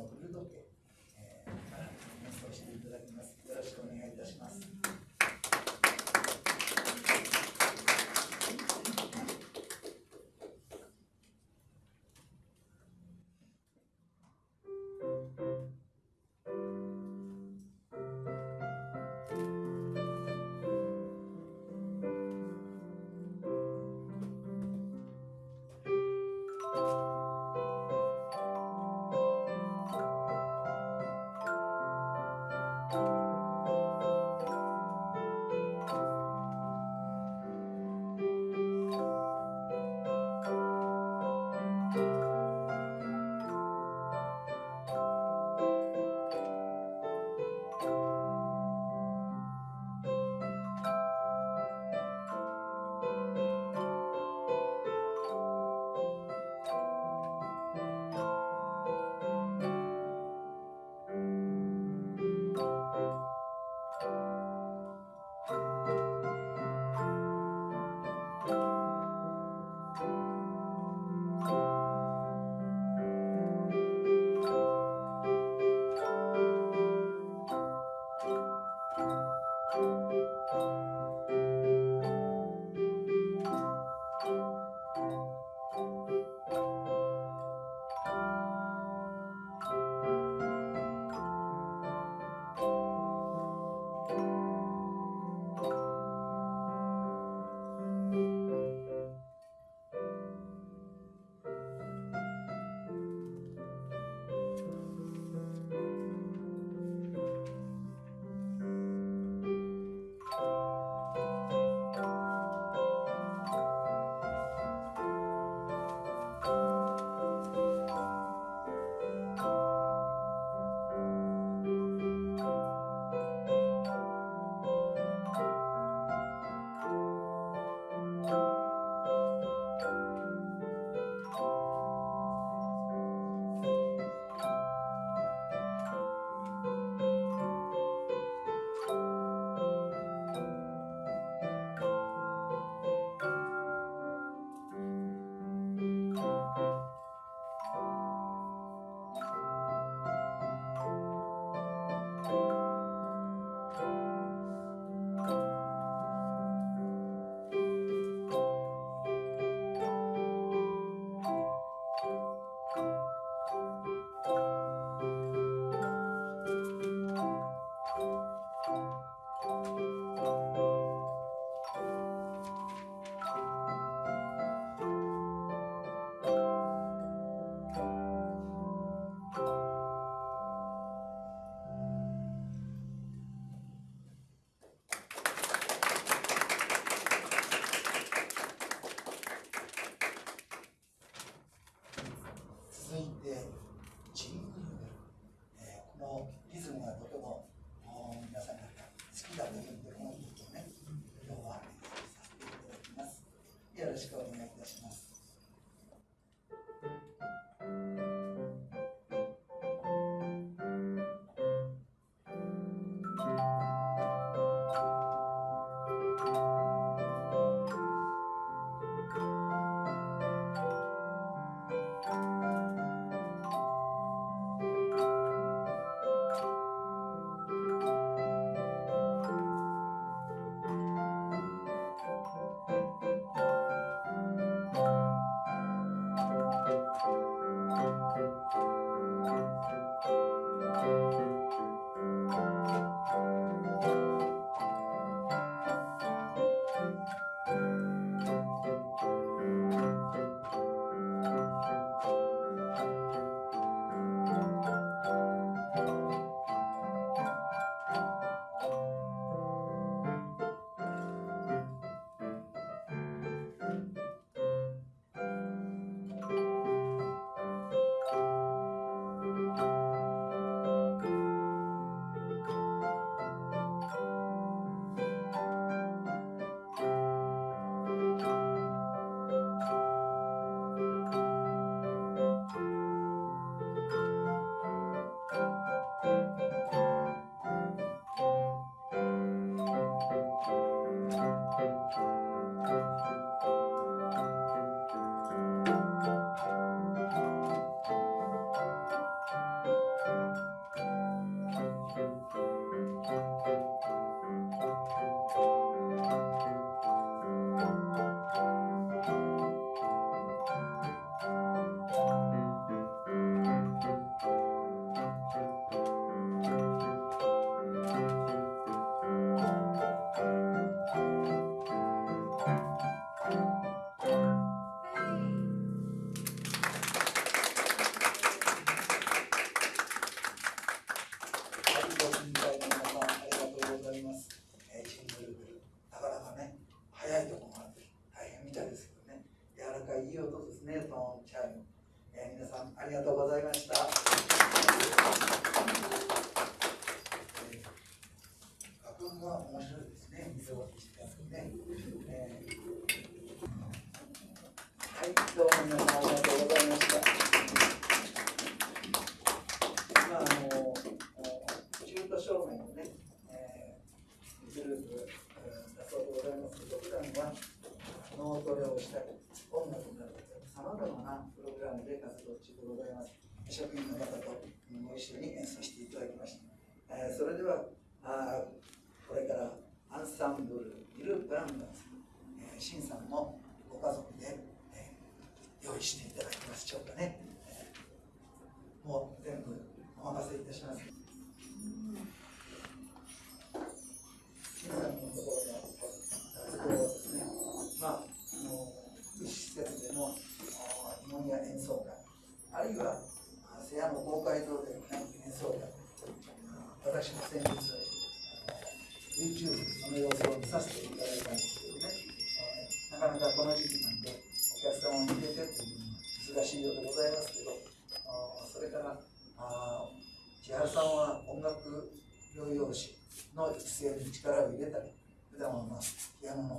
Let's go, man.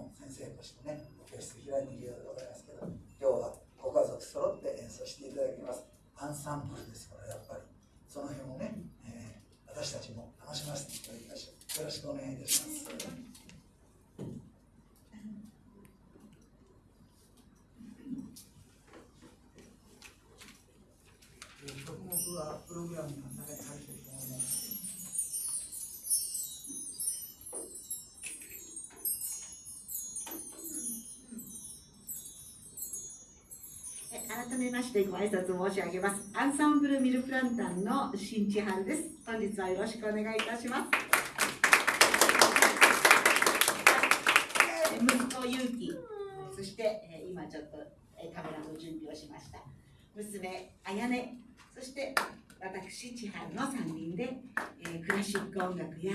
の先生としてね、教室開いているようでございますけど、今日はご家族揃って演奏していただきます。アンサンブルですから、やっぱり。その辺をね、えー私たちも楽しませていただきましょう。よろしくお願いいたします。え曲目はプログラム改めましてご挨拶申し上げます。アンサンブルミルプランタンの新千春です。本日はよろしくお願いいたします。息子ゆうき、そして、今ちょっと、カメラの準備をしました。娘あやね、そして私千春の3人で、えクラシック音楽や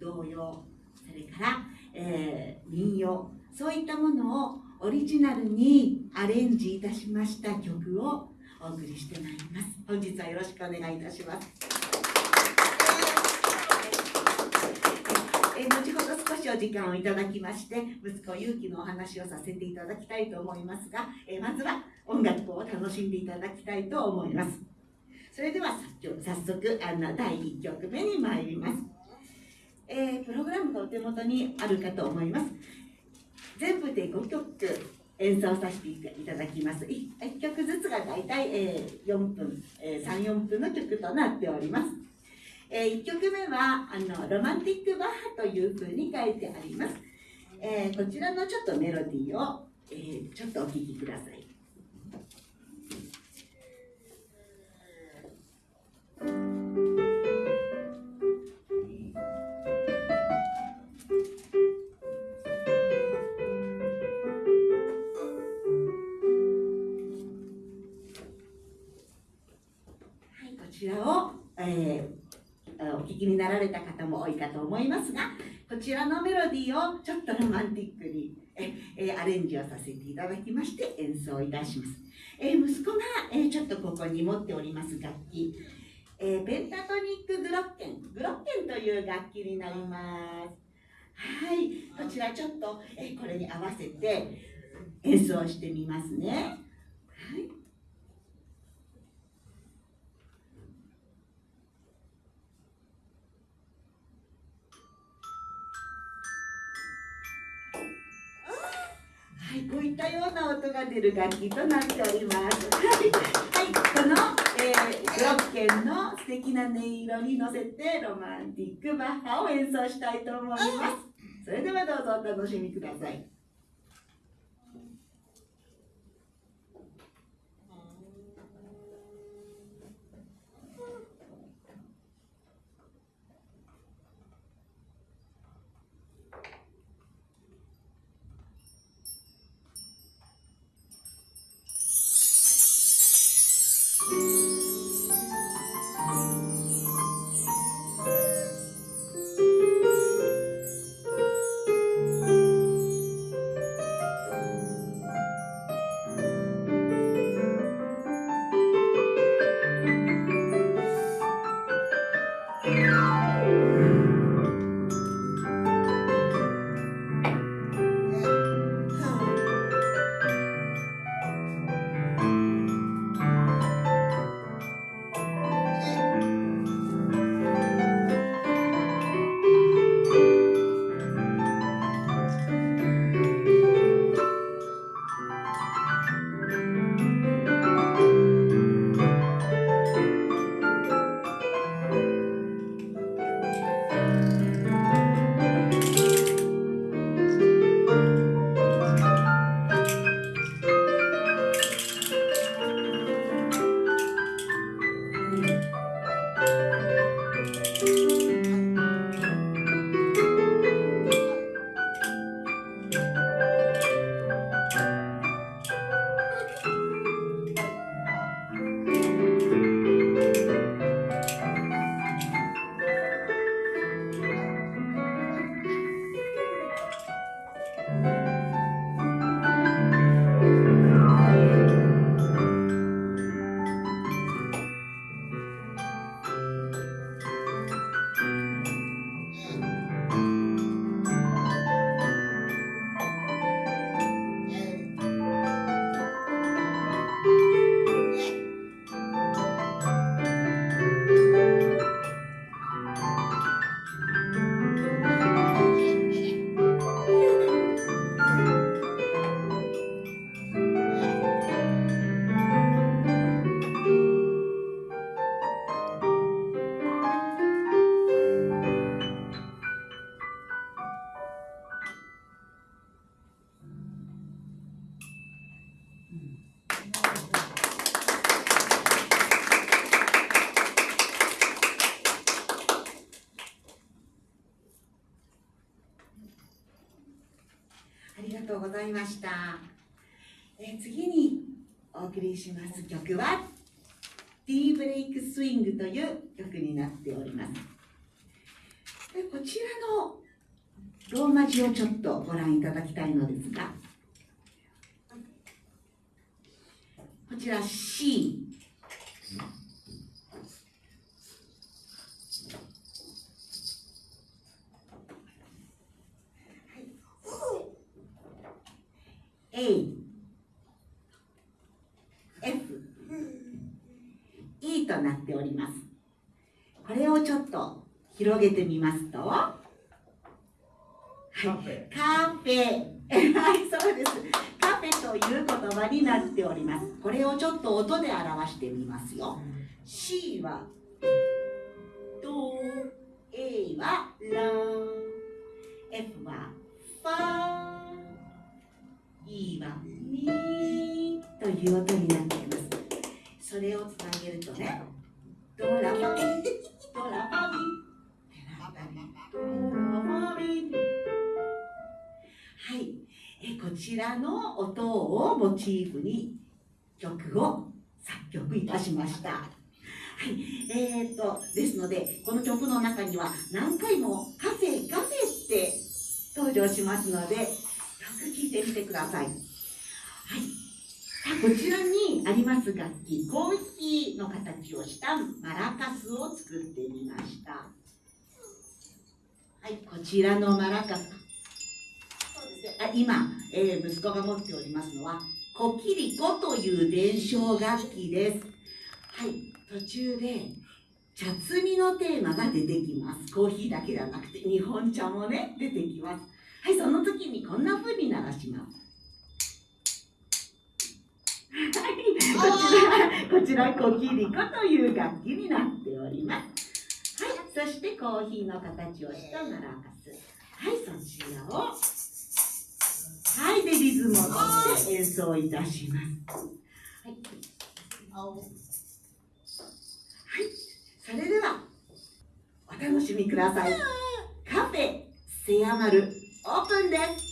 童謡、それから、え民謡、そういったものをオリジナルにアレンジいたしました曲をお送りしてまいります。本日はよろしくお願いいたします。え後ほど少しお時間をいただきまして、息子ゆうきのお話をさせていただきたいと思いますが、えまずは音楽を楽しんでいただきたいと思います。それでは早速あの第1曲目に参ります。えープログラムがお手元にあるかと思います。全部で5曲演奏させていただきます。1曲ずつが大体、えー4分、えー3、4分の曲となっております。え1曲目はあのロマンティックバッハというふうに書いてあります。えーこちらのちょっとメロディーを、えーちょっとお聴きくださ。い、きになられた方も多いかと思いますが、こちらのメロディーをちょっとロマンティックにええアレンジをさせていただきまして演奏いたします。え息子が、えちょっとここに持っております楽器、えペンタトニックグロッケン、グロッケンという楽器になります。はい、こちらちょっと、えこれに合わせて演奏してみますね。音が出る楽器となっております。はい、この、えー、グロッケンの素敵な音色に乗せてロマンティックバッハを演奏したいと思います。それではどうぞお楽しみください。「ざいました。えー次にお送りします曲は、ティーブレイクスイングという曲になっております。でこちらのローマ字をちょっとご覧いただきたいのですが、こちら C。A F E となっております。これをちょっと広げてみますとはいカフェ。はいそうです。カフェという言葉になっております。これをちょっと音で表してみますよ。C はド A はラ F はファ E はミという音になっています。それをつなげるとねドラファミ。ドラファミ。ドラファミ。はい。えこちらの音をモチーフに曲を作曲いたしました。はい、えー、とですのでこの曲の中には何回もカフェカフェって登場しますので聞いてみてください。はい。さあこちらにあります楽器、コーヒーの形をしたマラカスを作ってみました。はい、こちらのマラカス。そうですね。あ今、えー息子が持っておりますのは、コキリコという伝承楽器です。はい、途中で茶摘みのテーマが出てきます。コーヒーだけじゃなくて日本茶もね、出てきます。はい、その時にこんな風に鳴らします。はい、こちら、こちらコキリコという楽器になっております。はい、そしてコーヒーの形をしたマラカス。はい、そちらを。はい、でリズムをとって演奏いたします。はい。はい、それではお楽しみください。カフェセヤマルオー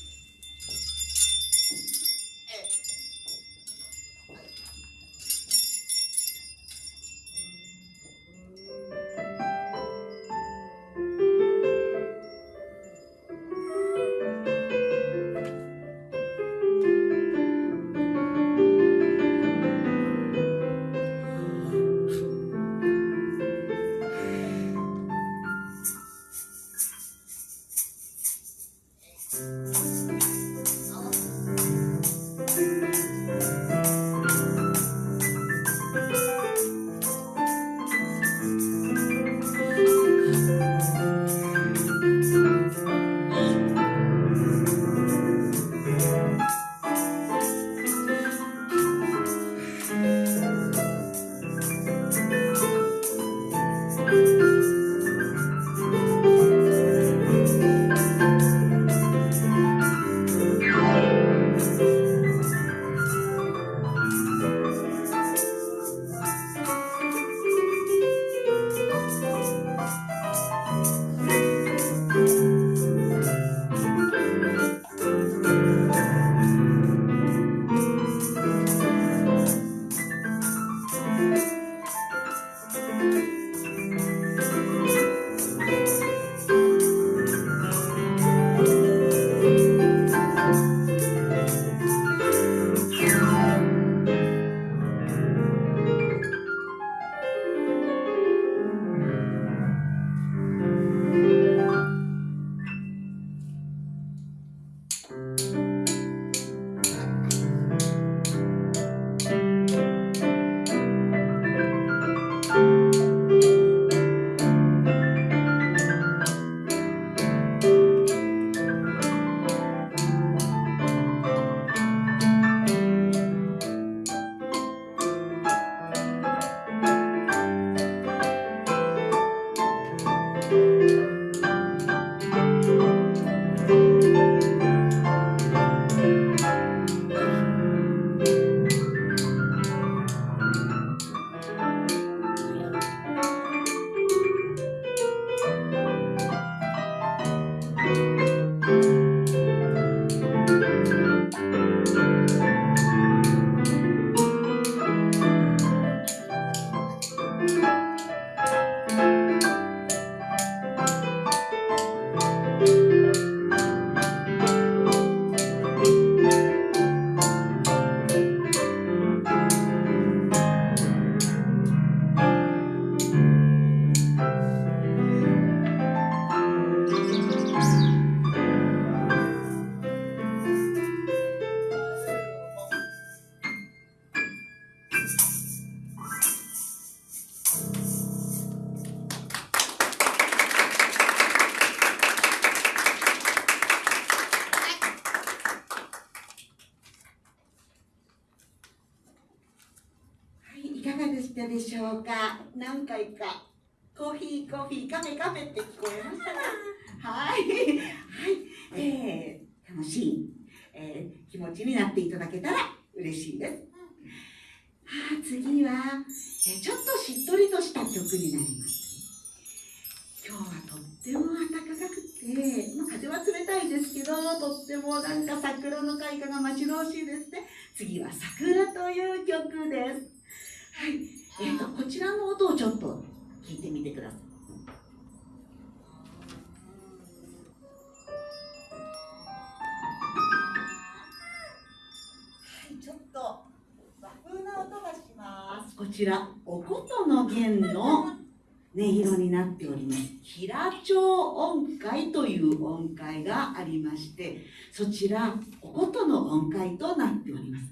音階という音階がありましてそちらお琴の音階となっております。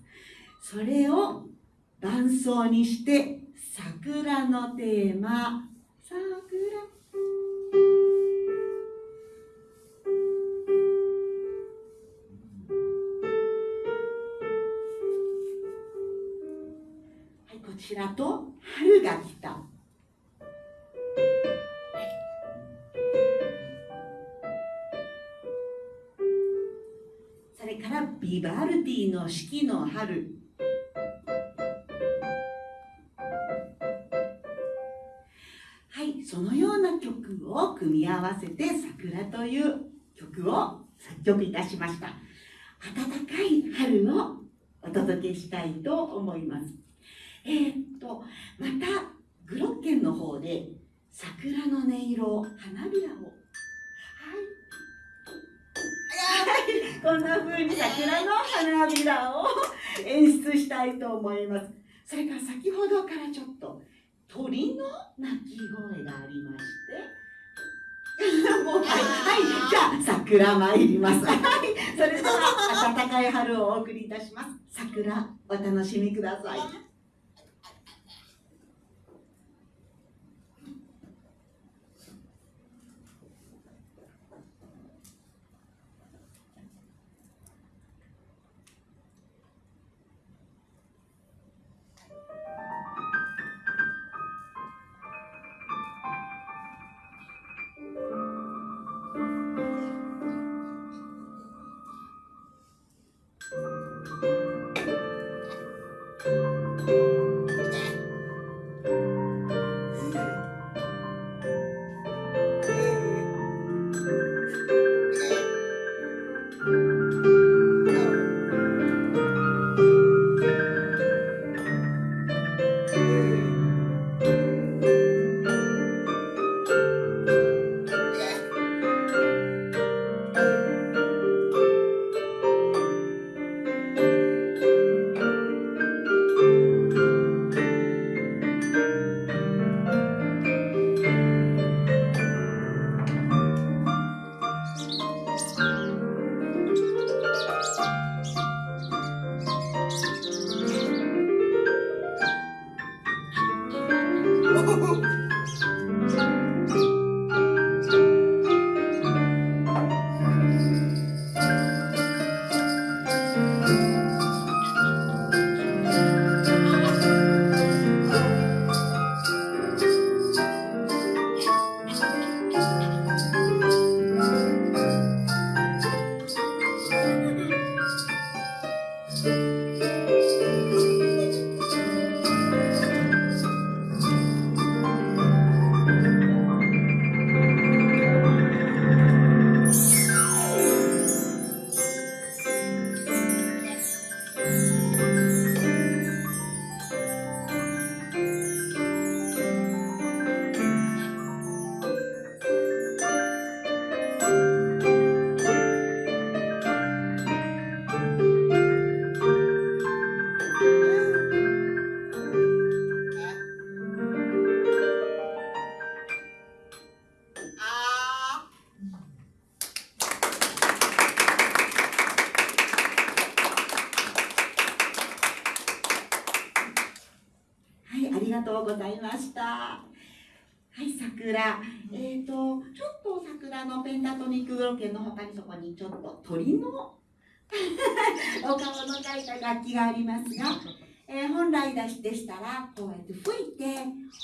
それを伴奏にして桜のテーマ桜。はいこちらと春が来た。ビバルディの四季の春。はいそのような曲を組み合わせて「桜」という曲を作曲いたしました。暖かい春をお届けしたいと思います。えー、っとまたグロッケンの方で桜の音色花びらをこんな風に桜の花びらを演出したいと思います。それから先ほどからちょっと鳥の鳴き声がありましてもうはい、はい、じゃあ桜参ります。はいそれでは暖かい春をお送りいたします。桜お楽しみください。ございました。はい、桜。えっ、ー、と、ちょっと桜のペンタトニックロケの他にそこにちょっと鳥の お顔の描いた楽器がありますが、えー、本来来でしたらこうやって吹いて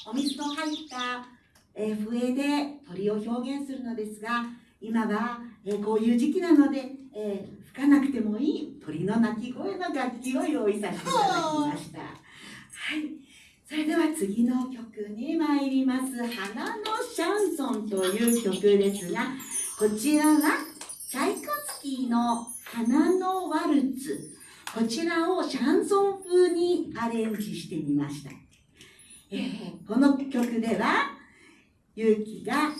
お水の入った、えー笛で鳥を表現するのですが今は、えーこういう時期なので、えー吹かなくてもいい鳥の鳴き声の楽器を用意させていただきました。はいそれでは次の曲に参ります「花のシャンソン」という曲ですがこちらはチャイコスキーの「花のワルツ」こちらをシャンソン風にアレンジしてみました、えーこの曲では勇気が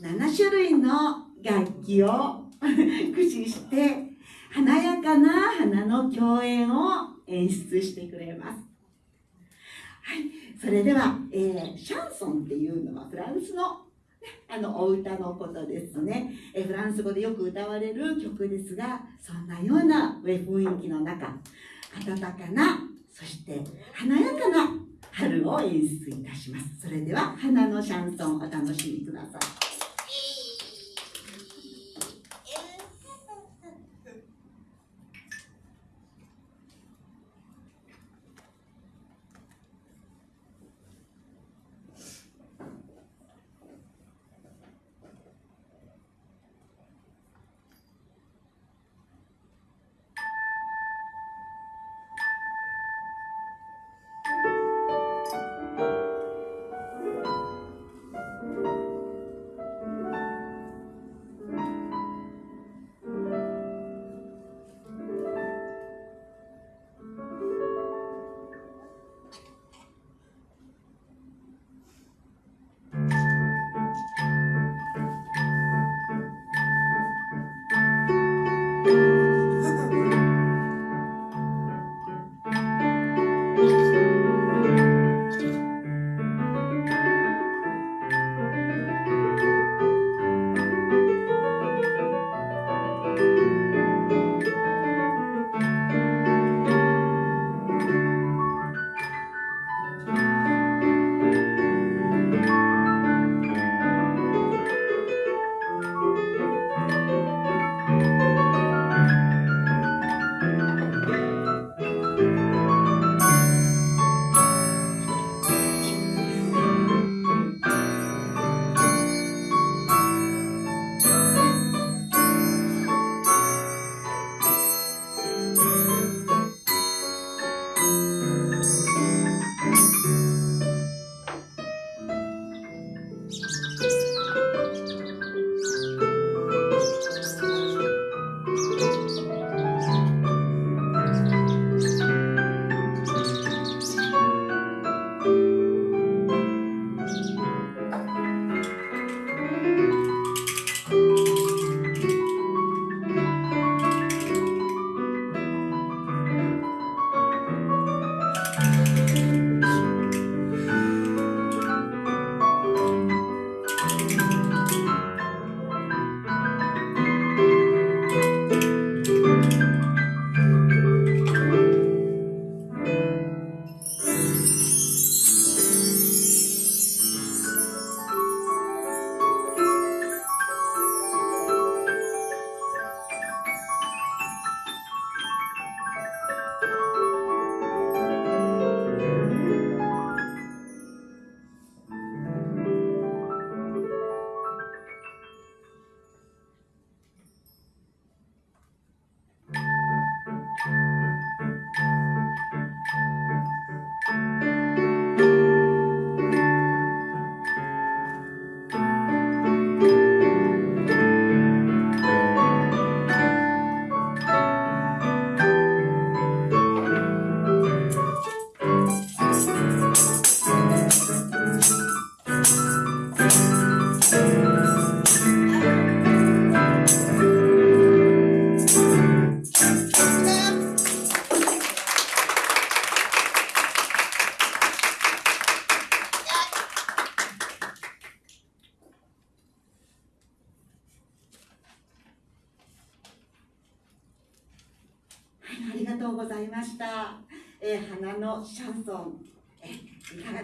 7種類の楽器を駆使して華やかな花の共演を演出してくれます、それでは、えーシャンソンっていうのはフランスのねあのお歌のことですね、えフランス語でよく歌われる曲ですがそんなような雰囲気の中温かなそして華やかな春を演出いたします。それでは花のシャンソンお楽しみください。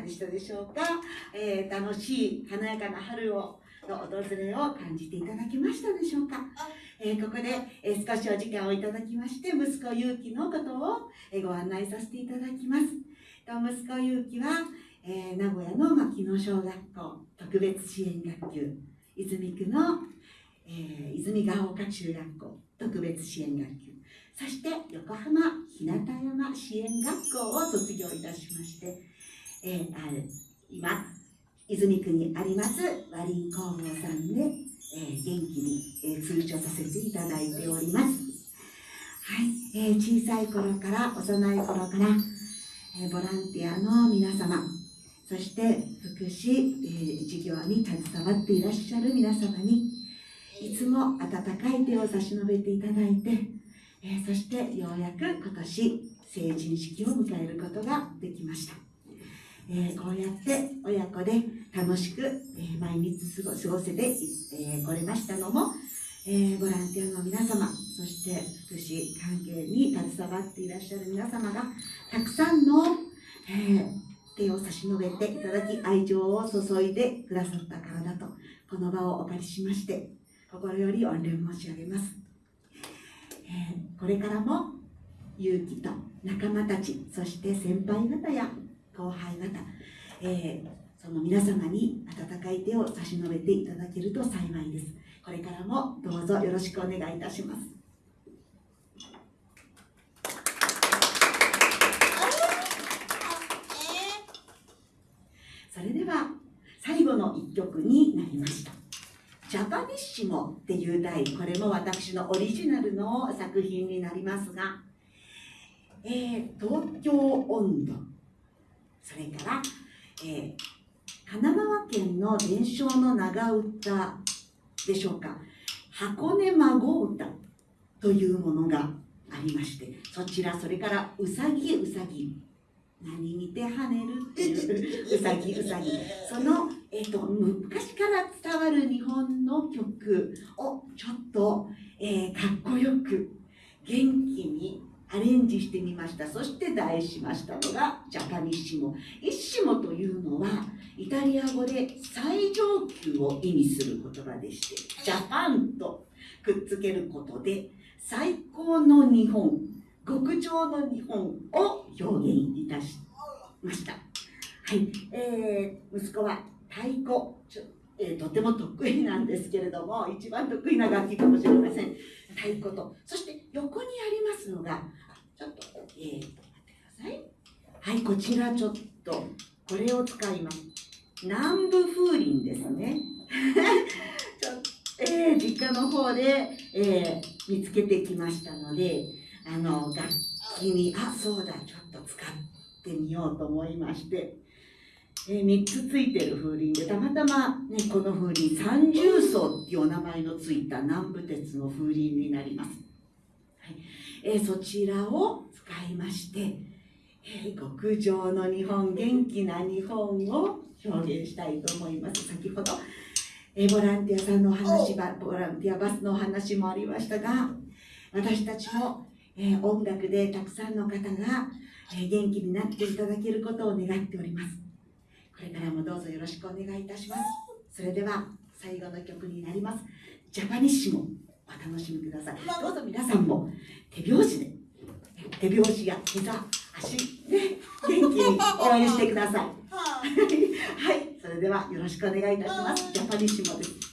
ーいかがでしたでしょうか、えー楽しい華やかな春をの訪れを感じていただけましたでしょうか、えーここで、えー少しお時間をいただきまして息子ゆうきのことを、えーご案内させていただきます。と息子ゆうきは、えー名古屋の牧野小学校特別支援学級泉区の、えー泉ヶ丘中学校特別支援学級。そして横浜日向山支援学校を卒業いたしまして、えーあ今泉区にあります和林工房さんで、えー元気に、えー通所させていただいております。はい、えー小さい頃から幼い頃から、えボランティアの皆様そして福祉、え事業に携わっていらっしゃる皆様にいつも温かい手を差し伸べていただいて、えそしてようやく今年成人式を迎えることができました、えーこうやって親子で楽しく、えー毎日過ご過ごせて、えーこれましたのも、えーボランティアの皆様そして福祉関係に携わっていらっしゃる皆様がたくさんの、えー手を差し伸べていただき愛情を注いでくださったからだとこの場をお借りしまして心より御礼申し上げます、えーこれからも勇気と仲間たちそして先輩方や後輩方、えーその皆様に温かい手を差し伸べていただけると幸いです。これからもどうぞよろしくお願いいたします。それでは最後の一曲になりました「ジャパニッシモ」っていう題これも私のオリジナルの作品になりますが、えー東京温度それから、えー神奈川県の伝承の長唄でしょうか。箱根孫歌というものがありましてそちらそれからうさぎうさぎ。何見て跳ねるっていう うさぎうさぎ。その、えっと昔から伝わる日本の曲をちょっと、えーかっこよく元気にアレンジしてみました。そして題しましたのがジャパニッシモ。イッシモというのはイタリア語で最上級を意味する言葉でしてジャパンとくっつけることで最高の日本極上の日本を表現いたしました。はい、えー息子は太鼓、えーとても得意なんですけれども一番得意な楽器かもしれません。太鼓と。そして横にありますのがちょっとえー、と待ってください。はいこちらちょっとこれを使います。南部風鈴ですね。ちょえー実家の方で、えー見つけてきましたのであの楽器にあそうだちょっと使ってみようと思いまして、3つついてる風鈴でたまたま、ね、この風鈴三重奏っていうお名前のついた南部鉄の風鈴になります、はい。えーそちらを使いまして、えー極上の日本元気な日本を表現したいと思います。先ほどえーボランティアさんのお話ばボランティアバスのお話もありましたが私たちも、えー音楽でたくさんの方が、えー元気になっていただけることを願っておりますこれからもどうぞよろしくお願いいたします。それでは最後の曲になります。ジャパニッシモお楽しみください。どうぞ皆さんも手拍子で手拍子や膝足で元気に応援してください。はい、それではよろしくお願いいたします。ジャパニッシモです。「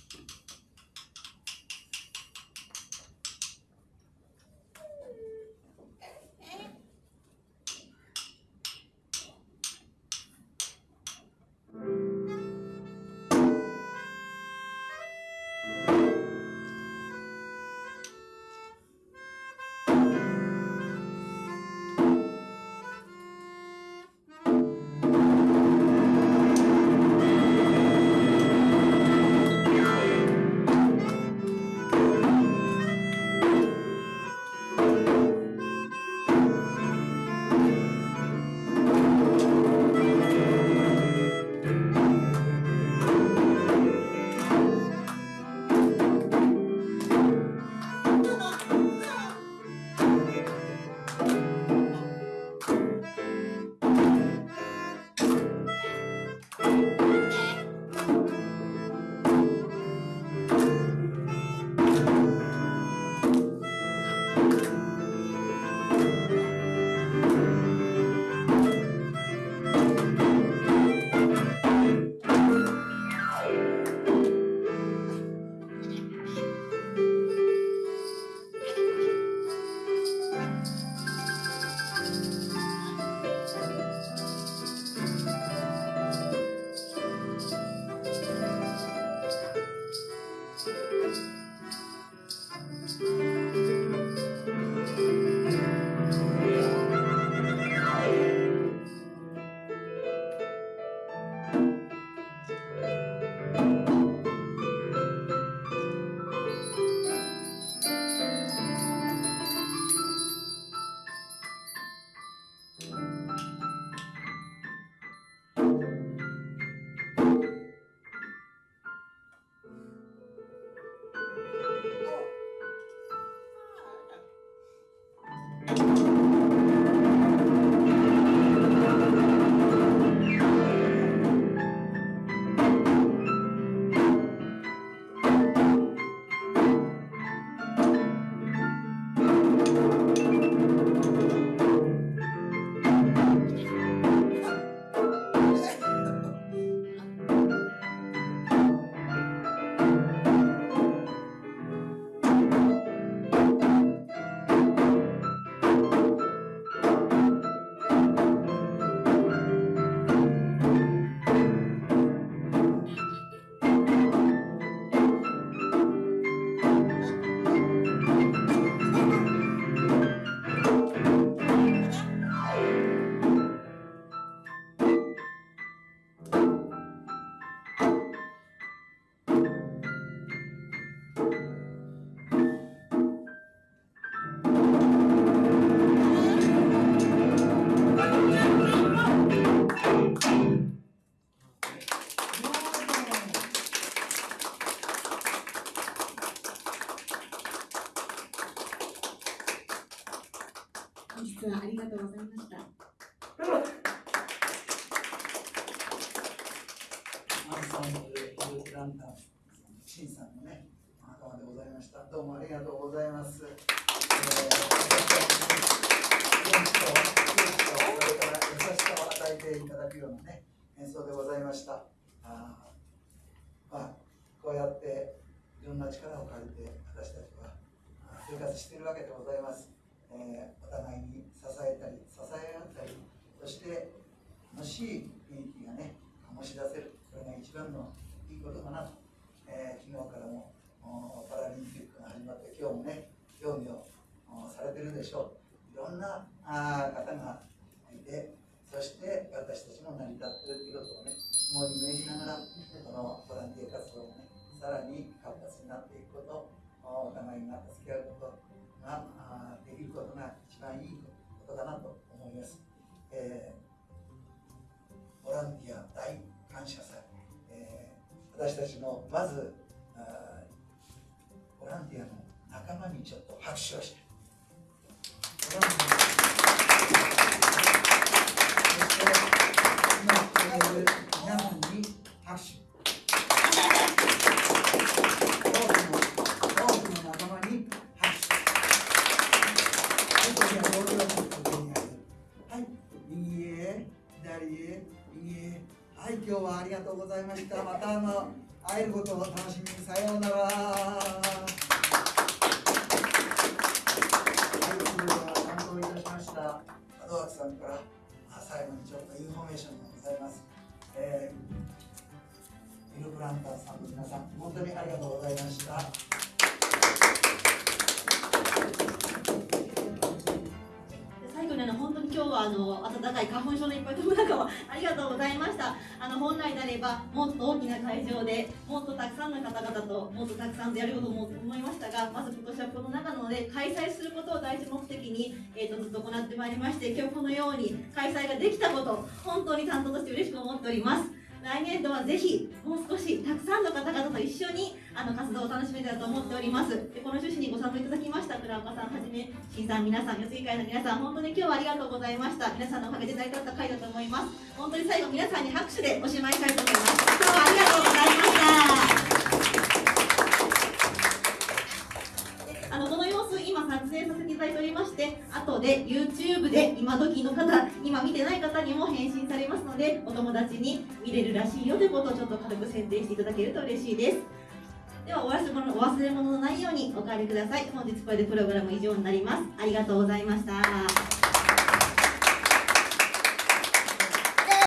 した。どうもありがとうございます、えー、元気と勇気とそれから優しさを与えていただくようなね演奏でございました。あまあこうやっていろんな力を借りて私たちは生活しているわけでございます、えー、お互いに支えたり支え合ったりそして楽しい雰囲気がね醸し出せる。これが一番のいいことかなと、えー、昨日からもパラリンピックが始まって今日もね競技をされてるでしょういろんなあ方がいてそして私たちも成り立ってるということをね肝に銘じながらこのボランティア活動をねさらに活発になっていくことお互いが助け合うことができることが一番いいことだなと思います。えー、ボランティア大感謝祭、えー、私たちのまずボランティアの仲間にちょっと拍手をして。そして今来ている皆さんに拍手。多くの仲間に拍手。はい、右へ左へ右へはい、今日はありがとうございました。またあの会えることを楽しみにさようなら。さんから最後にちょっとインフォメーションがございます、えー、ミルプランターさんの皆さん本当にありがとうございました。今日はあの暖かい花粉症のいっぱい飛ぶ中をありがとうございました。あの本来であればもっと大きな会場でもっとたくさんの方々ともっとたくさんでやることも思いましたがまず今年はこの中なので開催することを第一目的に、えーと、ずっと行ってまいりまして今日このように開催ができたこと本当に担当として嬉しく思っております。来年度はぜひもう少したくさんの方々と一緒にあの活動を楽しめたらと思っております。でこの趣旨にご参加いただきました倉岡さんはじめ新さん皆さん四つ木会の皆さん本当に今日はありがとうございました。皆さんのおかげで成り立った会だと思います。本当に最後皆さんに拍手でおしまいしたいと思います。今日はありがとうございまし影させていただいておりまして後で YouTube で今時の方今見てない方にも返信されますのでお友達に見れるらしいよということをちょっと軽く宣伝していただけると嬉しいです。ではお忘れ物お忘れ物のないようにお帰りください。本日これでプログラム以上になります。ありがとうございました。